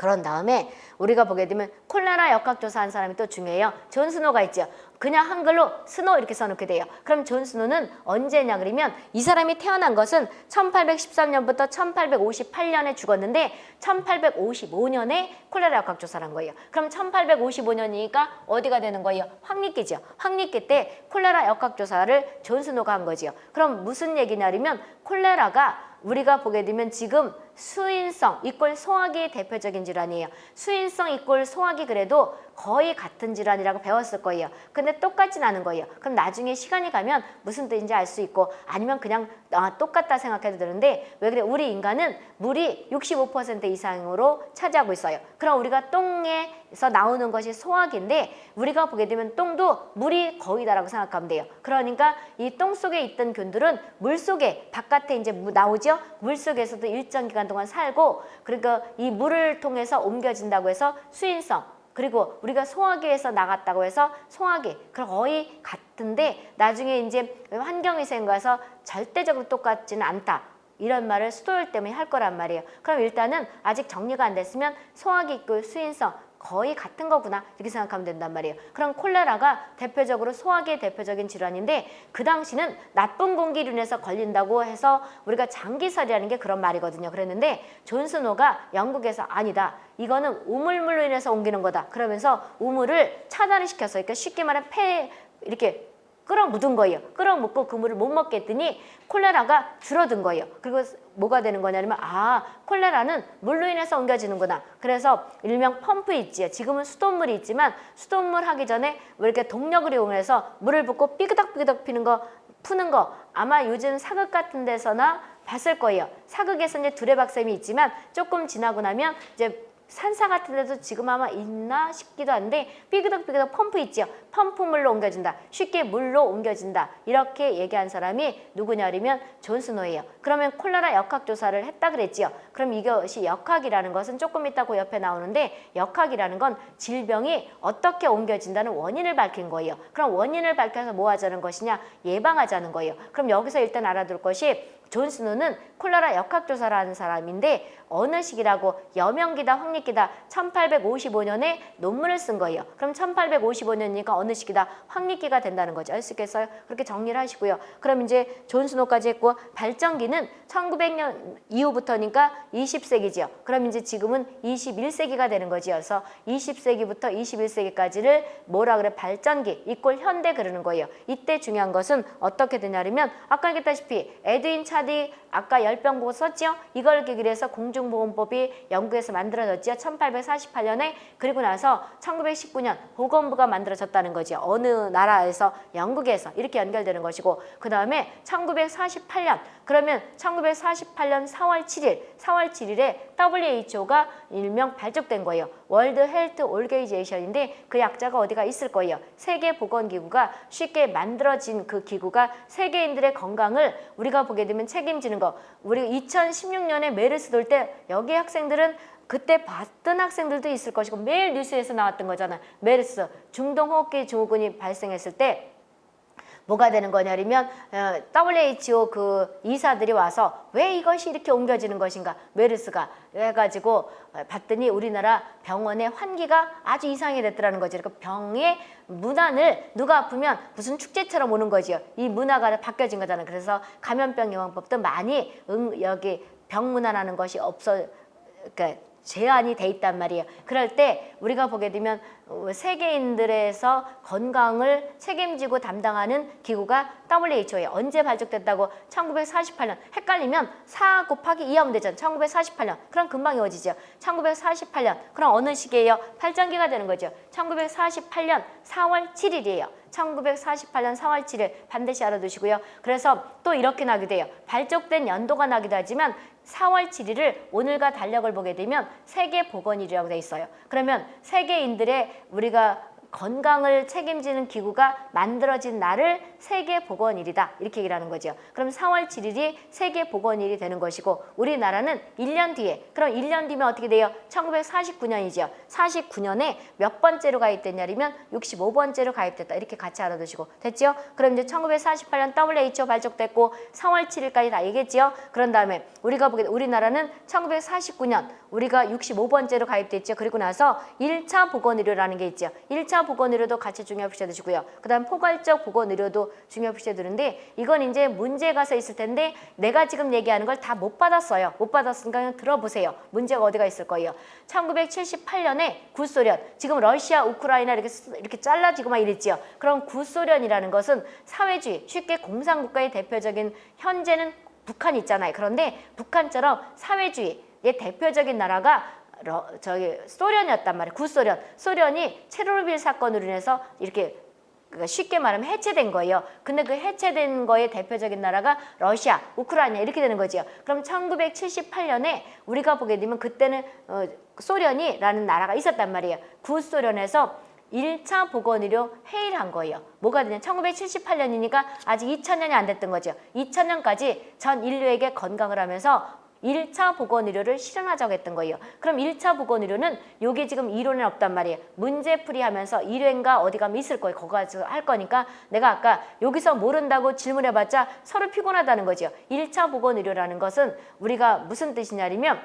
그런 다음에 우리가 보게 되면 콜레라 역학조사한 사람이 또 중요해요. 존 스노가 있죠. 그냥 한글로 스노 이렇게 써놓게 돼요. 그럼 존 스노는 언제냐 그러면 이 사람이 태어난 것은 1813년부터 1858년에 죽었는데 1855년에 콜레라 역학조사를 한 거예요. 그럼 1855년이니까 어디가 되는 거예요? 확립기죠. 확립기 때 콜레라 역학조사를 존 스노가 한 거지요. 그럼 무슨 얘기냐면 콜레라가 우리가 보게 되면 지금 수인성 이꼴 소화기 대표적인 질환이에요. 수인성 이꼴 소화기 그래도 거의 같은 질환이라고 배웠을 거예요. 근데 똑같진 않은 거예요. 그럼 나중에 시간이 가면 무슨 뜻인지 알 수 있고 아니면 그냥 아, 똑같다 생각해도 되는데 왜 그래? 우리 인간은 물이 65% 이상으로 차지하고 있어요. 그럼 우리가 똥에 서 나오는 것이 소화기인데 우리가 보게 되면 똥도 물이 거의 다라고 생각하면 돼요. 그러니까 이 똥 속에 있던 균들은 물 속에 바깥에 이제 나오죠. 물 속에서도 일정 기간 동안 살고 그러니까 이 물을 통해서 옮겨진다고 해서 수인성 그리고 우리가 소화기에서 나갔다고 해서 소화기 거의 같은데 나중에 이제 환경위생 가서 절대적으로 똑같지는 않다. 이런 말을 수도율 때문에 할 거란 말이에요. 그럼 일단은 아직 정리가 안 됐으면 소화기 있고 수인성 거의 같은 거구나 이렇게 생각하면 된단 말이에요. 그럼 콜레라가 대표적으로 소화기의 대표적인 질환인데 그 당시는 나쁜 공기로 인해서 걸린다고 해서 우리가 장기설이라는 게 그런 말이거든요. 그랬는데 존 스노가 영국에서 아니다. 이거는 우물물로 인해서 옮기는 거다. 그러면서 우물을 차단을 시켜서 그러니까 쉽게 말하면 폐 이렇게 끌어 묻은 거예요. 끌어 묻고 그 물을 못 먹게 했더니 콜레라가 줄어든 거예요. 그리고 뭐가 되는 거냐면 아 콜레라는 물로 인해서 옮겨지는구나. 그래서 일명 펌프 있지요. 지금은 수돗물이 있지만 수돗물 하기 전에 왜 이렇게 동력을 이용해서 물을 붓고 삐그덕삐그덕 피는 거 푸는 거 아마 요즘 사극 같은 데서나 봤을 거예요. 사극에서 이제 두레박쌤이 있지만 조금 지나고 나면 이제 산사 같은 데도 지금 아마 있나 싶기도 한데 삐그덕삐그덕 펌프 있죠. 펌프물로 옮겨진다. 쉽게 물로 옮겨진다. 이렇게 얘기한 사람이 누구냐면 존 스노예요. 그러면 콜레라 역학조사를 했다 그랬지요. 그럼 이것이 역학이라는 것은 조금 이따 그 옆에 나오는데 역학이라는 건 질병이 어떻게 옮겨진다는 원인을 밝힌 거예요. 그럼 원인을 밝혀서 뭐 하자는 것이냐? 예방하자는 거예요. 그럼 여기서 일단 알아둘 것이 존 스노는 콜레라 역학조사를 하는 사람인데 어느 시기라고 여명기다 확립기다 1855년에 논문을 쓴 거예요. 그럼 1855년이니까 어느 시기다 확립기가 된다는 거죠. 알 수 있겠어요? 그렇게 정리를 하시고요. 그럼 이제 존 스노까지 했고 발전기는 1900년 이후부터니까 20세기죠. 그럼 이제 지금은 21세기가 되는 거지. 그래서 20세기부터 21세기까지를 뭐라 그래? 발전기 이꼴 현대 그러는 거예요. 이때 중요한 것은 어떻게 되냐면 아까 얘기했다시피 에드윈 채드윅 아까 열병 보고서 썼죠? 이걸 계기로 해서 공중보건법이 영국에서 만들어졌죠. 1848년에 그리고 나서 1919년 보건부가 만들어졌다는 거죠. 어느 나라에서 영국에서 이렇게 연결되는 것이고 그 다음에 1948년 그러면 1948년 4월 7일 4월 7일에 WHO가 일명 발족된 거예요. World Health Organization인데 그 약자가 어디가 있을 거예요. 세계보건기구가 쉽게 만들어진 그 기구가 세계인들의 건강을 우리가 보게 되면 책임지는 거. 우리 2016년에 메르스 돌 때 여기 학생들은 그때 봤던 학생들도 있을 것이고 매일 뉴스에서 나왔던 거잖아요. 메르스 중동호흡기 증후군이 발생했을 때 뭐가 되는 거냐면 어, WHO 그 이사들이 와서 왜 이것이 이렇게 옮겨지는 것인가 메르스가 해가지고 봤더니 우리나라 병원의 환기가 아주 이상이 됐더라는 거죠. 그러니까 병의 문안을 누가 아프면 무슨 축제처럼 오는 거지요. 이 문화가 바뀌어진 거잖아요. 그래서 감염병 예방법도 많이 응, 여기 병문안하는 것이 없어 그러니까 제한이 돼 있단 말이에요. 그럴 때 우리가 보게 되면 세계인들에서 건강을 책임지고 담당하는 기구가 WHO에 언제 발족됐다고 1948년 헷갈리면 4 곱하기 2 하면 되잖아 1948년. 그럼 금방 이어지죠. 1948년. 그럼 어느 시기예요? 발전기가 되는 거죠. 1948년 4월 7일이에요. 1948년 4월 7일 반드시 알아두시고요. 그래서 또 이렇게 나게 돼요. 발족된 연도가 나기도 하지만 4월 7일을 오늘과 달력을 보게 되면 세계보건일이라고 돼 있어요. 그러면 세계인들의 우리가 건강을 책임지는 기구가 만들어진 날을 세계보건일이다. 이렇게 얘기를 하는 거죠. 그럼 4월 7일이 세계보건일이 되는 것이고 우리나라는 1년 뒤에 그럼 1년 뒤면 어떻게 돼요? 1949년이죠. 49년에 몇 번째로 가입됐냐면 65번째로 가입됐다. 이렇게 같이 알아두시고 됐죠? 그럼 이제 1948년 WHO 발족됐고 4월 7일까지 다 얘기했죠. 그런 다음에 우리가 보게 우리나라는 1949년 우리가 65번째로 가입됐죠. 그리고 나서 1차 보건의료라는 게 있죠. 1차 보건의료도 같이 중요시 해두시고요. 그 다음 포괄적 보건의료도 중요시 해두는데 이건 이제 문제가 서 있을 텐데 내가 지금 얘기하는 걸 다 못 받았어요. 못 받았으니까 들어보세요. 문제가 어디가 있을 거예요. 1978년에 구소련, 지금 러시아, 우크라이나 이렇게 쓰- 이렇게 잘라지고 막 이랬지요. 그럼 구소련이라는 것은 사회주의, 쉽게 공산국가의 대표적인 현재는 북한 있잖아요. 그런데 북한처럼 사회주의 의 대표적인 나라가 러, 저기 소련이었단 말이에요. 구소련. 소련이 체르노빌 사건으로 인해서 이렇게 그러니까 쉽게 말하면 해체된 거예요. 근데 그 해체된 거의 대표적인 나라가 러시아, 우크라이나 이렇게 되는 거죠. 그럼 1978년에 우리가 보게 되면 그때는 어, 소련이라는 나라가 있었단 말이에요. 구소련에서 1차 보건의료 회의를 한 거예요. 뭐가 되냐? 1978년이니까 아직 2000년이 안 됐던 거죠. 2000년까지 전 인류에게 건강을 하면서 1차 보건의료를 실현하자고 했던 거예요. 그럼 1차 보건의료는 요게 지금 이론에 없단 말이에요. 문제풀이 하면서 일회인가 어디 가면 있을 거예요. 거기 가서 할 거니까 내가 아까 여기서 모른다고 질문해봤자 서로 피곤하다는 거죠. 1차 보건의료라는 것은 우리가 무슨 뜻이냐면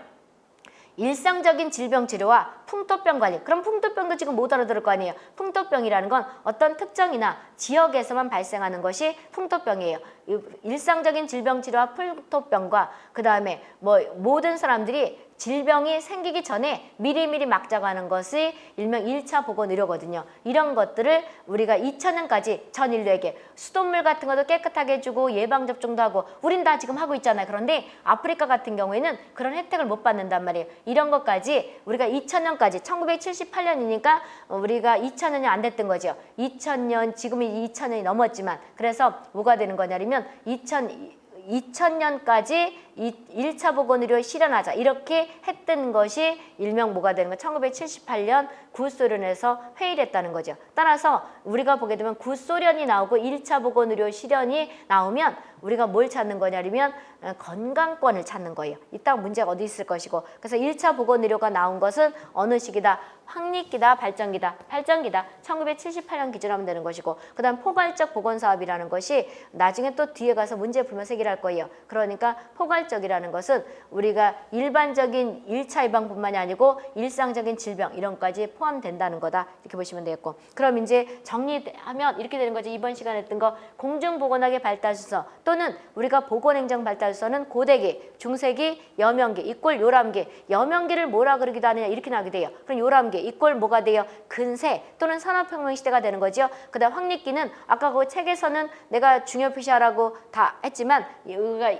일상적인 질병 치료와 풍토병 관리. 그럼 풍토병도 지금 못 알아들을 거 아니에요. 풍토병이라는 건 어떤 특정이나 지역에서만 발생하는 것이 풍토병이에요. 이 일상적인 질병 치료와 풍토병과 그 다음에 뭐 모든 사람들이 질병이 생기기 전에 미리미리 막자가는 것이 일명 1차 보건 의료거든요. 이런 것들을 우리가 2000년까지 전 인류에게 수돗물 같은 것도 깨끗하게 해주고 예방접종도 하고 우린 다 지금 하고 있잖아요. 그런데 아프리카 같은 경우에는 그런 혜택을 못 받는단 말이에요. 이런 것까지 우리가 2000년까지 1978년이니까 우리가 2000년이 안 됐던 거죠. 2000년 지금이 2000년이 넘었지만 그래서 뭐가 되는 거냐면 2000 2000년까지 이 1차 보건의료 실현하자 이렇게 했던 것이 일명 뭐가 되는 거 1978년 구소련에서 회의를 했다는 거죠. 따라서 우리가 보게 되면 구소련이 나오고 1차 보건의료 실현이 나오면 우리가 뭘 찾는 거냐면 어, 건강권을 찾는 거예요. 이따 문제가 어디 있을 것이고 그래서 1차 보건의료가 나온 것은 어느 시기다? 확립기다, 발전기다, 발전기다. 1978년 기준으로 하면 되는 것이고 그 다음 포괄적 보건사업이라는 것이 나중에 또 뒤에 가서 문제 풀면서 얘기를 할 거예요. 그러니까 포괄 적이라는 것은 우리가 일반적인 1차 예방뿐만이 아니고 일상적인 질병 이런 것까지 포함된다는 거다. 이렇게 보시면 되겠고 그럼 이제 정리하면 이렇게 되는 거죠. 이번 시간에 했던 거 공중보건학의 발달순서 또는 우리가 보건행정 발달순서는 고대기, 중세기, 여명기, 이꼴 요람기 여명기를 뭐라 그러기도 하느냐 이렇게 나게 돼요. 그럼 요람기 이꼴 뭐가 돼요? 근세 또는 산업혁명 시대가 되는 거죠. 그 다음 확립기는 아까 그 책에서는 내가 중요 표시하라고 다 했지만 여기가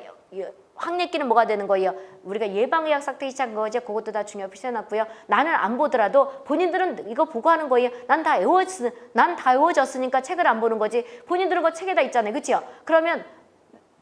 확립기는 뭐가 되는 거예요? 우리가 예방의학 삭제 시작한 거죠. 그것도 다 중요 표시해놨고요. 나는 안 보더라도 본인들은 이거 보고 하는 거예요. 난 다 외웠, 난다 외워졌으니까 책을 안 보는 거지. 본인들은 그 책에 다 있잖아요. 그렇죠? 그러면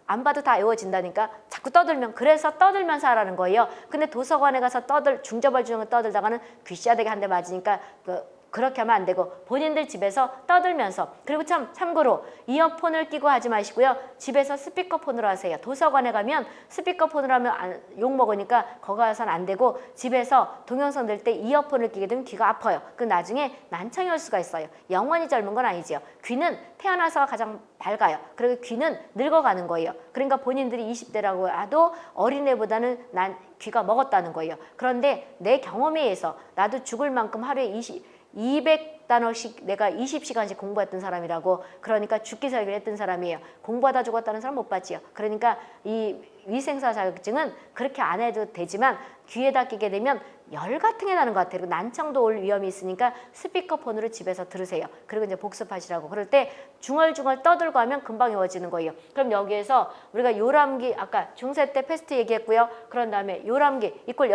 안 봐도 다 외워진다니까 자꾸 떠들면 그래서 떠들면서 하라는 거예요. 근데 도서관에 가서 떠들 중저벌 중을 떠들다가는 귀시아되게 한 대 맞으니까 그 그렇게 하면 안 되고 본인들 집에서 떠들면서 그리고 참 참고로 이어폰을 끼고 하지 마시고요. 집에서 스피커폰으로 하세요. 도서관에 가면 스피커폰으로 하면 안, 욕 먹으니까 거기 가서는 안 되고 집에서 동영상 들 때 이어폰을 끼게 되면 귀가 아파요. 그 나중에 난청이 올 수가 있어요. 영원히 젊은 건 아니지요. 귀는 태어나서 가장 밝아요. 그리고 귀는 늙어가는 거예요. 그러니까 본인들이 20대라고 해도 어린애보다는 난 귀가 먹었다는 거예요. 그런데 내 경험에 의해서 나도 죽을 만큼 하루에 20 200 단어씩 내가 20시간씩 공부했던 사람이라고 그러니까 죽기 살기를 했던 사람이에요. 공부하다 죽었다는 사람 못 봤지요. 그러니까 이 위생사 자격증은 그렇게 안 해도 되지만 귀에다 끼게 되면 열 같은 게 나는 것 같아요. 그리고 난청도 올 위험이 있으니까 스피커폰으로 집에서 들으세요. 그리고 이제 복습하시라고. 그럴 때 중얼중얼 떠들고 하면 금방 외워지는 거예요. 그럼 여기에서 우리가 요람기 아까 중세 때 페스트 얘기했고요. 그런 다음에 요람기 이꼴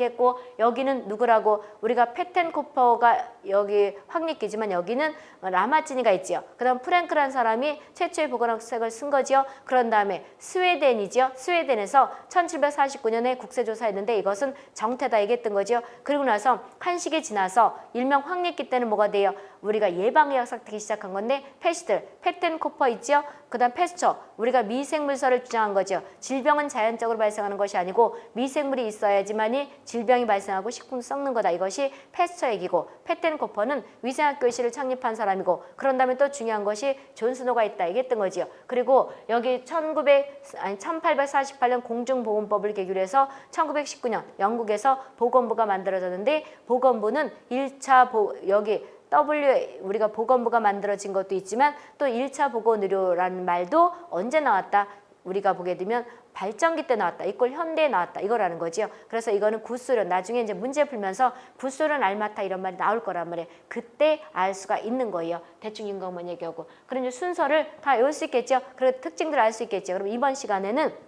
했고 여기는 누구라고 우리가 페텐코퍼가 여기 확립기지만 여기는 라마치니가 있지요. 그 다음 프랭크란 사람이 최초의 보건학책을 쓴 거지요. 그런 다음에 스웨덴이지요. 스웨덴에서 1749년에 국세조사했는데 이것은 정태다 얘기했던 거죠. 그리고 나서 한 시기 지나서 일명 확립기 때는 뭐가 돼요? 우리가 예방의학 싹트기 시작한 건데 페스트, 페텐코퍼 있죠? 그다음 패스처 우리가 미생물설을 주장한 거죠. 질병은 자연적으로 발생하는 것이 아니고 미생물이 있어야지만이 질병이 발생하고 식품 썩는 거다. 이것이 패스처 얘기고 페텐코퍼는 위생학 교실을 창립한 사람이고 그런 다음에 또 중요한 것이 존 스노가 있다 얘기했던 거지요. 그리고 여기 1900 아니 1848년 공중보건법을 계기로 해서 1919년 영국에서 보건부가 만들어졌는데 보건부는 1차 보, 여기 W 우리가 보건부가 만들어진 것도 있지만 또 1차 보건의료라는 말도 언제 나왔다? 우리가 보게 되면 발전기 때 나왔다. 이걸 현대에 나왔다. 이거라는 거지요. 그래서 이거는 구소련 나중에 이제 문제 풀면서 구소련 알마타 이런 말이 나올 거란 말이에요. 그때 알 수가 있는 거예요. 대충 인공만 얘기하고. 그런 순서를 다 외울 수 있겠죠. 그리고 특징들을 알 수 있겠죠. 그럼 이번 시간에는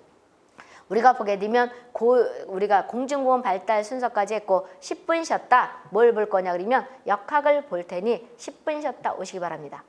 우리가 보게 되면 고, 우리가 공중보건 발달 순서까지 했고 10분 쉬었다. 뭘 볼 거냐 그러면 역학을 볼 테니 10분 쉬었다 오시기 바랍니다.